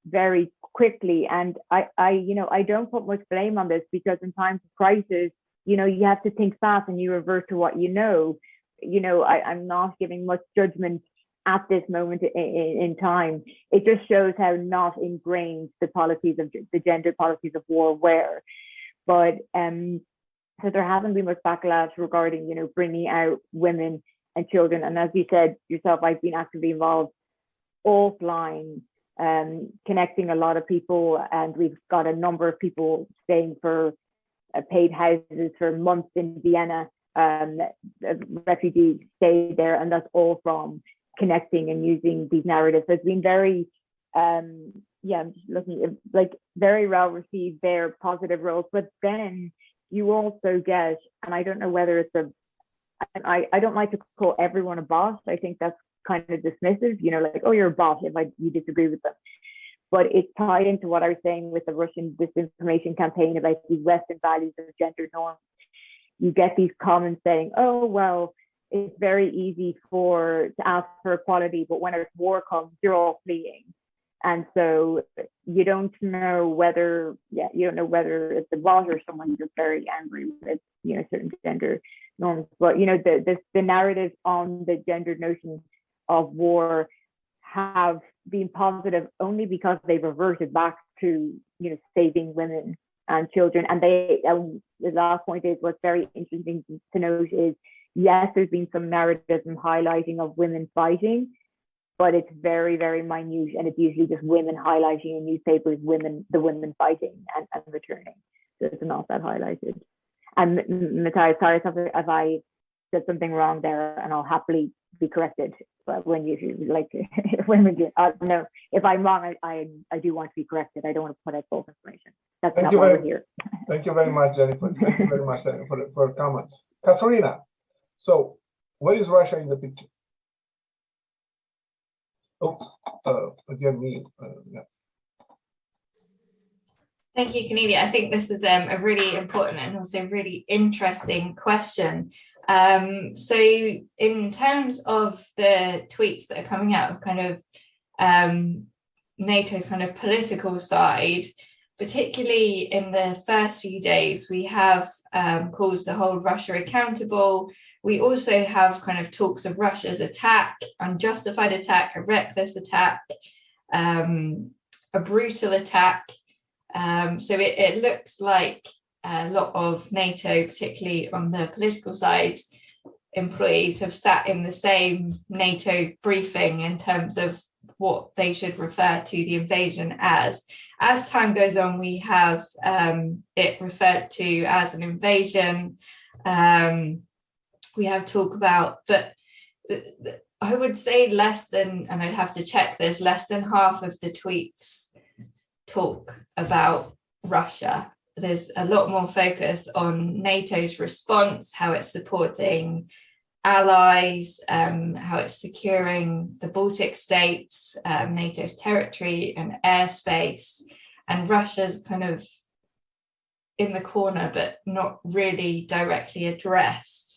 S5: very quickly. And I, I, you know, I don't put much blame on this because in times of crisis, you know, you have to think fast and you revert to what you know. You know, I, I'm not giving much judgment at this moment in, in, time. It just shows how not ingrained the policies of the gender policies of war were. But um, so there hasn't been much backlash regarding, you know, bringing out women and children. And as you said yourself, I've been actively involved offline, um, connecting a lot of people, and we've got a number of people staying for uh, paid houses for months in Vienna. Um, refugees stay there, and that's all from connecting and using these narratives. It's been very, um, yeah, I'm just looking like very well received. Their positive roles, but then you also get, and I don't know whether it's a, I, I don't like to call everyone a boss. I think that's kind of dismissive, you know, like, oh, you're a boss if I, you disagree with them but it's tied into what I was saying with the Russian disinformation campaign about these Western values of gender norms. You get these comments saying, oh, well, it's very easy for to ask for equality, but when a war comes, you're all fleeing. And so you don't know whether, yeah, you don't know whether it's a bot or someone just very angry with, you know, certain gender norms. But you know, the the, the narrative on the gender notion of war have been positive only because they've reverted back to you know saving women and children and they um, the last point is what's very interesting to note is yes there's been some narrative and highlighting of women fighting but it's very very minute and it's usually just women highlighting in newspapers women the women fighting and, and returning. So it's not that highlighted. And Matthias sorry if I said something wrong there and I'll happily be corrected but when you like when we get uh, no if i'm wrong I, I, I do want to be corrected. I don't want to put out false information. That's
S1: thank
S5: not why
S1: very,
S5: we're here.
S1: Thank you very much jennifer. Thank you very much for, for comments. Katharina, so where is russia in the picture oops uh, again me uh, yeah
S6: Thank you, Corneliu. I think this is um, a really important and also really interesting question. Um, so in terms of the tweets that are coming out of kind of um, NATO's kind of political side, particularly in the first few days, we have um, calls to hold Russia accountable. We also have kind of talks of Russia's attack, unjustified attack, a reckless attack, um, a brutal attack. Um, so it, it looks like a lot of NATO, particularly on the political side, employees have sat in the same NATO briefing in terms of what they should refer to the invasion as. As time goes on, we have um, it referred to as an invasion. Um, we have talk about, but I would say less than, and I'd have to check this, less than half of the tweets talk about Russia. There's a lot more focus on NATO's response, how it's supporting allies, um, how it's securing the Baltic states, um, NATO's territory and airspace, and Russia's kind of in the corner, but not really directly addressed,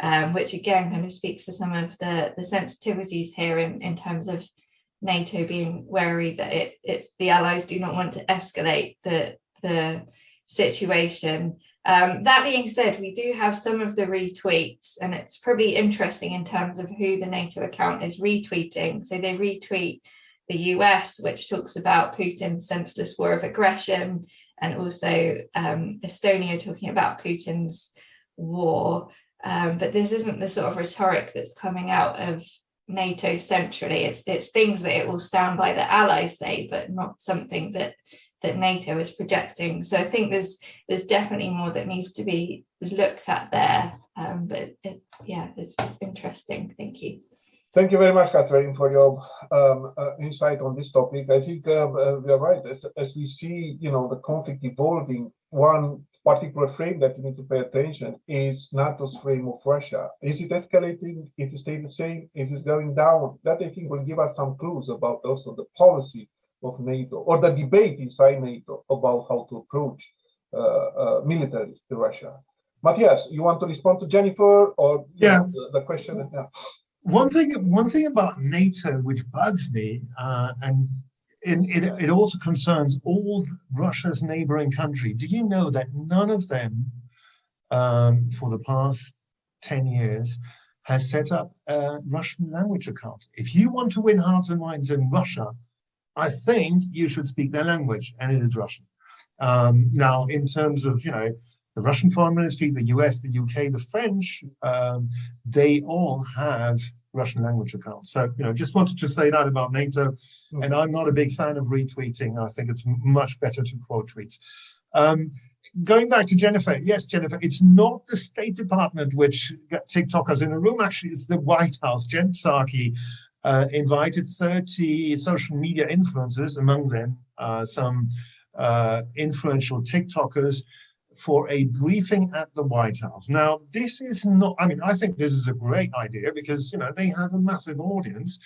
S6: um, which again kind of speaks to some of the, the sensitivities here in, in terms of NATO being wary that it, it's the allies do not want to escalate the, the situation. Um, that being said, we do have some of the retweets and it's probably interesting in terms of who the NATO account is retweeting. So they retweet the US, which talks about Putin's senseless war of aggression, and also um, Estonia talking about Putin's war. Um, but this isn't the sort of rhetoric that's coming out of NATO centrally. It's, it's things that it will stand by the allies say, but not something that that NATO is projecting. So I think there's there's definitely more that needs to be looked at there. Um, but it, yeah, it's, it's interesting. Thank you.
S1: Thank you very much, Katharine, for your um, uh, insight on this topic. I think uh, uh, we are right. As, as we see, you know, the conflict evolving, one particular frame that you need to pay attention is NATO's frame of Russia. Is it escalating? Is it staying the same? Is it going down? That I think will give us some clues about also the policy of NATO or the debate inside NATO about how to approach uh, uh, military to Russia. Matthias, you want to respond to Jennifer or
S7: Yeah.
S1: the, the question? Yeah.
S7: One thing, one thing about NATO which bugs me, uh, and it, it, also concerns all Russia's neighboring country. Do you know that none of them, um, for the past 10 years, has set up a Russian language account? If you want to win hearts and minds in Russia, I think you should speak their language, and it is Russian. Um, now, in terms of, you know, the Russian Foreign Ministry, the US, the UK, the French, um, they all have Russian language accounts. So, you know, just wanted to say that about NATO. And I'm not a big fan of retweeting. I think it's much better to quote tweets. Um, going back to Jennifer, yes, Jennifer, it's not the State Department which got TikTokers in a room. Actually, it's the White House. Jen Psaki uh, invited 30 social media influencers, among them uh, some uh, influential TikTokers, for a briefing at the White House. Now, this is not, I mean, I think this is a great idea because, you know, they have a massive audience.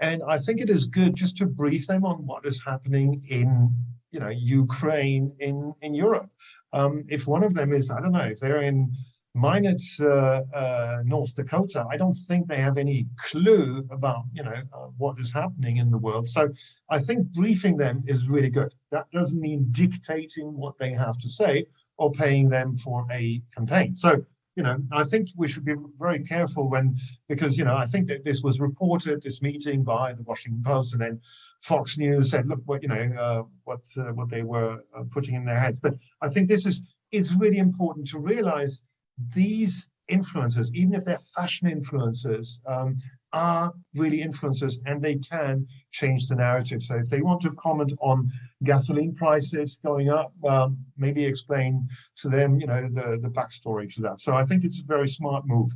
S7: And I think it is good just to brief them on what is happening in, you know, Ukraine, in, in Europe. Um, if one of them is, I don't know, if they're in Minot, uh, uh, North Dakota, I don't think they have any clue about, you know, uh, what is happening in the world. So I think briefing them is really good. That doesn't mean dictating what they have to say, or paying them for a campaign. So, you know, I think we should be very careful when, because, you know, I think that this was reported, this meeting by the Washington Post, and then Fox News said, look, what, you know, uh, what, uh, what they were uh, putting in their heads. But I think this is, it's really important to realize these influencers, even if they're fashion influencers, um, are really influencers and they can change the narrative. So if they want to comment on gasoline prices going up, um, maybe explain to them, you know, the, the backstory to that. So I think it's a very smart move.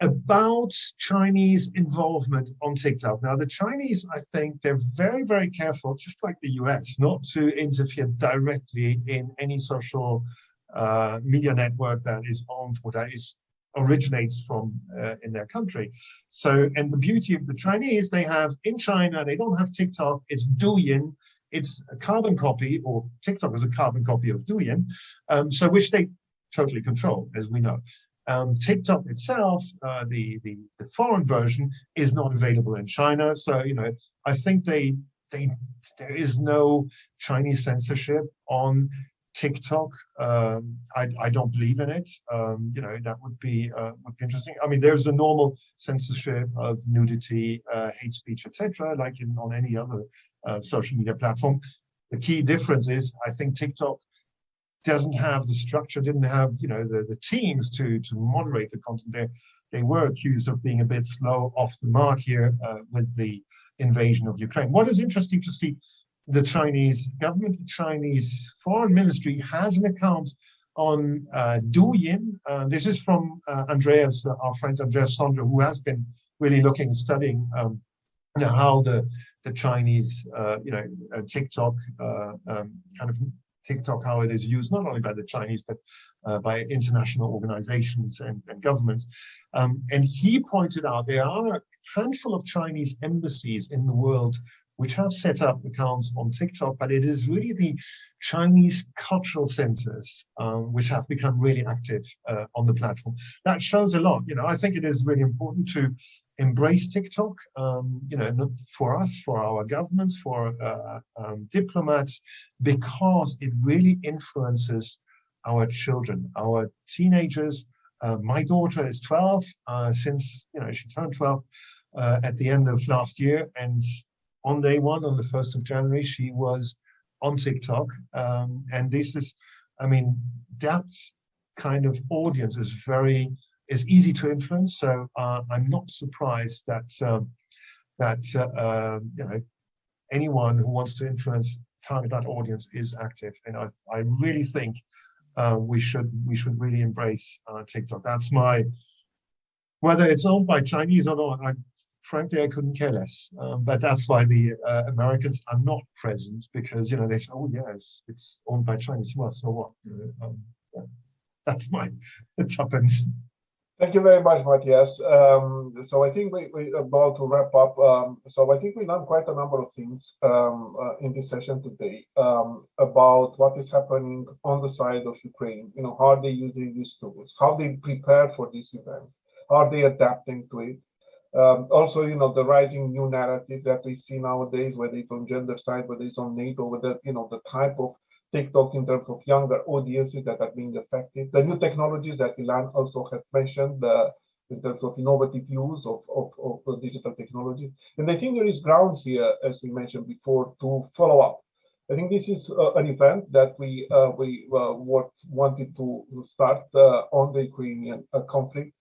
S7: About Chinese involvement on TikTok. Now, the Chinese, I think they're very, very careful, just like the US, not to interfere directly in any social uh, media network that is owned or that is originates from uh, in their country. So, and the beauty of the Chinese, they have in China, they don't have TikTok, it's Douyin, it's a carbon copy, or TikTok is a carbon copy of Douyin, um, so which they totally control, as we know. Um, TikTok itself, uh, the, the the foreign version, is not available in China. So you know, I think they they there is no Chinese censorship on TikTok. Um, I, I don't believe in it. Um, you know, that would be uh, would be interesting. I mean, there's a normal censorship of nudity, uh, hate speech, etc., like in on any other uh, social media platform. The key difference is, I think TikTok doesn't have the structure, didn't have you know the the teams to to moderate the content. They they were accused of being a bit slow off the mark here uh, with the invasion of Ukraine. What is interesting to see the Chinese government, the Chinese foreign ministry has an account on uh, Douyin. Uh, this is from uh, Andreas, our friend Andreas Sandre, who has been really looking, studying um, you know, how the the Chinese, uh, you know, uh, TikTok uh, um, kind of TikTok, how it is used not only by the Chinese but by international organizations and, and governments. Um, and he pointed out there are a handful of Chinese embassies in the world which have set up accounts on TikTok, but it is really the Chinese cultural centers um, which have become really active uh, on the platform. That shows a lot. You know, I think it is really important to embrace TikTok. Um, you know, for us, for our governments, for uh, um, diplomats, because it really influences our children, our teenagers. Uh, my daughter is 12. Uh, since you know she turned 12 uh, at the end of last year, and on day one, on the 1st of January, she was on TikTok. Um, and this is, I mean, that kind of audience is very, is easy to influence. So uh, I'm not surprised that, um, that uh, uh, you know, anyone who wants to influence target that audience is active. And I, I really think uh, we should we should really embrace uh, TikTok. That's my whether it's owned by Chinese or not. I, frankly, I couldn't care less. Um, but that's why the uh, Americans are not present because you know they say, oh yeah, it's, it's owned by Chinese. Well, so what? Um, yeah. That's my tuppence.
S1: Thank you very much, Matthias. Um, so I think we, we about to wrap up. Um, so I think we learned quite a number of things um, uh, in this session today um, about what is happening on the side of Ukraine. You know, how are they using these tools? How they prepare for this event? Are they adapting to it? Um, also, you know, the rising new narrative that we see nowadays, whether it's on gender side, whether it's on NATO, whether you know the type of TikTok in terms of younger audiences that are being affected. The new technologies that Ilan also has mentioned in terms of innovative use of, of, of digital technology. And I think there is ground here, as we mentioned before, to follow up. I think this is uh, an event that we uh, we uh, what wanted to start uh, on the Ukrainian uh, conflict,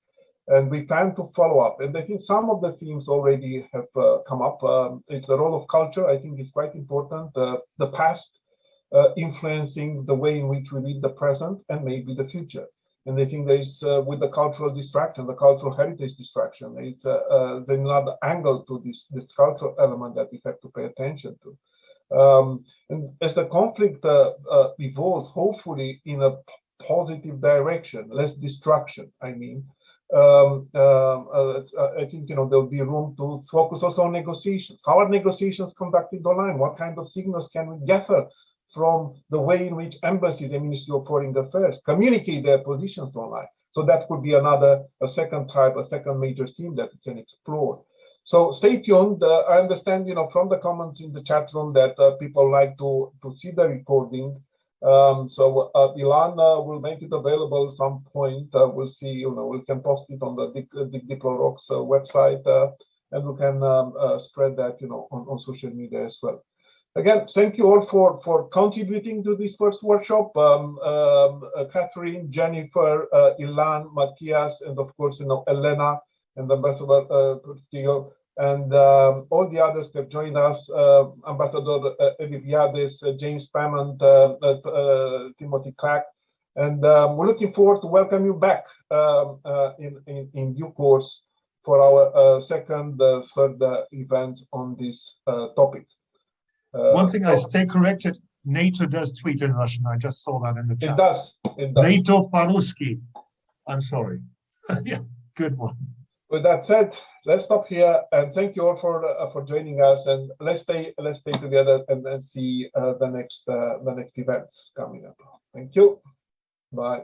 S1: and we plan to follow up. And I think some of the themes already have uh, come up. Um, it's the role of culture. I think is quite important. the past uh, influencing the way in which we read the present and maybe the future. And I think there is, uh, with the cultural distraction, the cultural heritage distraction, it's uh, uh, another angle to this, this cultural element that we have to pay attention to. Um, and as the conflict uh, uh, evolves, hopefully in a positive direction, less destruction, I mean, um, um uh, I think you know there'll be room to focus also on negotiations. How are negotiations conducted online? What kind of signals can we gather from the way in which embassies and Ministry of Foreign Affairs communicate their positions online. So that could be another, a second type, a second major theme that we can explore. So stay tuned. Uh, I understand, you know, from the comments in the chat room that uh, people like to to see the recording. Um, so uh, Ilana will make it available at some point. Uh, we'll see, you know, we can post it on the Dick, DigDiploROx uh, website, uh, and we can um, uh, spread that, you know, on, on social media as well. Again, thank you all for, for contributing to this first workshop. Um, um, uh, Katharine, Jennifer, uh, Ilan, Matthias, and of course, you know, Elena and Ambassador uh, Castillo, and um, all the others that joined us, uh, Ambassador uh, Evriviades, uh, James Pamment, uh, uh, uh, Timothy Clark, and um, we're looking forward to welcome you back um, in, in, in, due course for our second, third event on this topic.
S7: One thing I stay corrected, NATO does tweet in Russian. I just saw that in the chat.
S1: It does. It does.
S7: NATO Paruski. I'm sorry. yeah, good one.
S1: With that said, let's stop here and thank you all for uh, for joining us and let's stay let's stay together and then see uh, the next uh, the next events coming up. Thank you. Bye.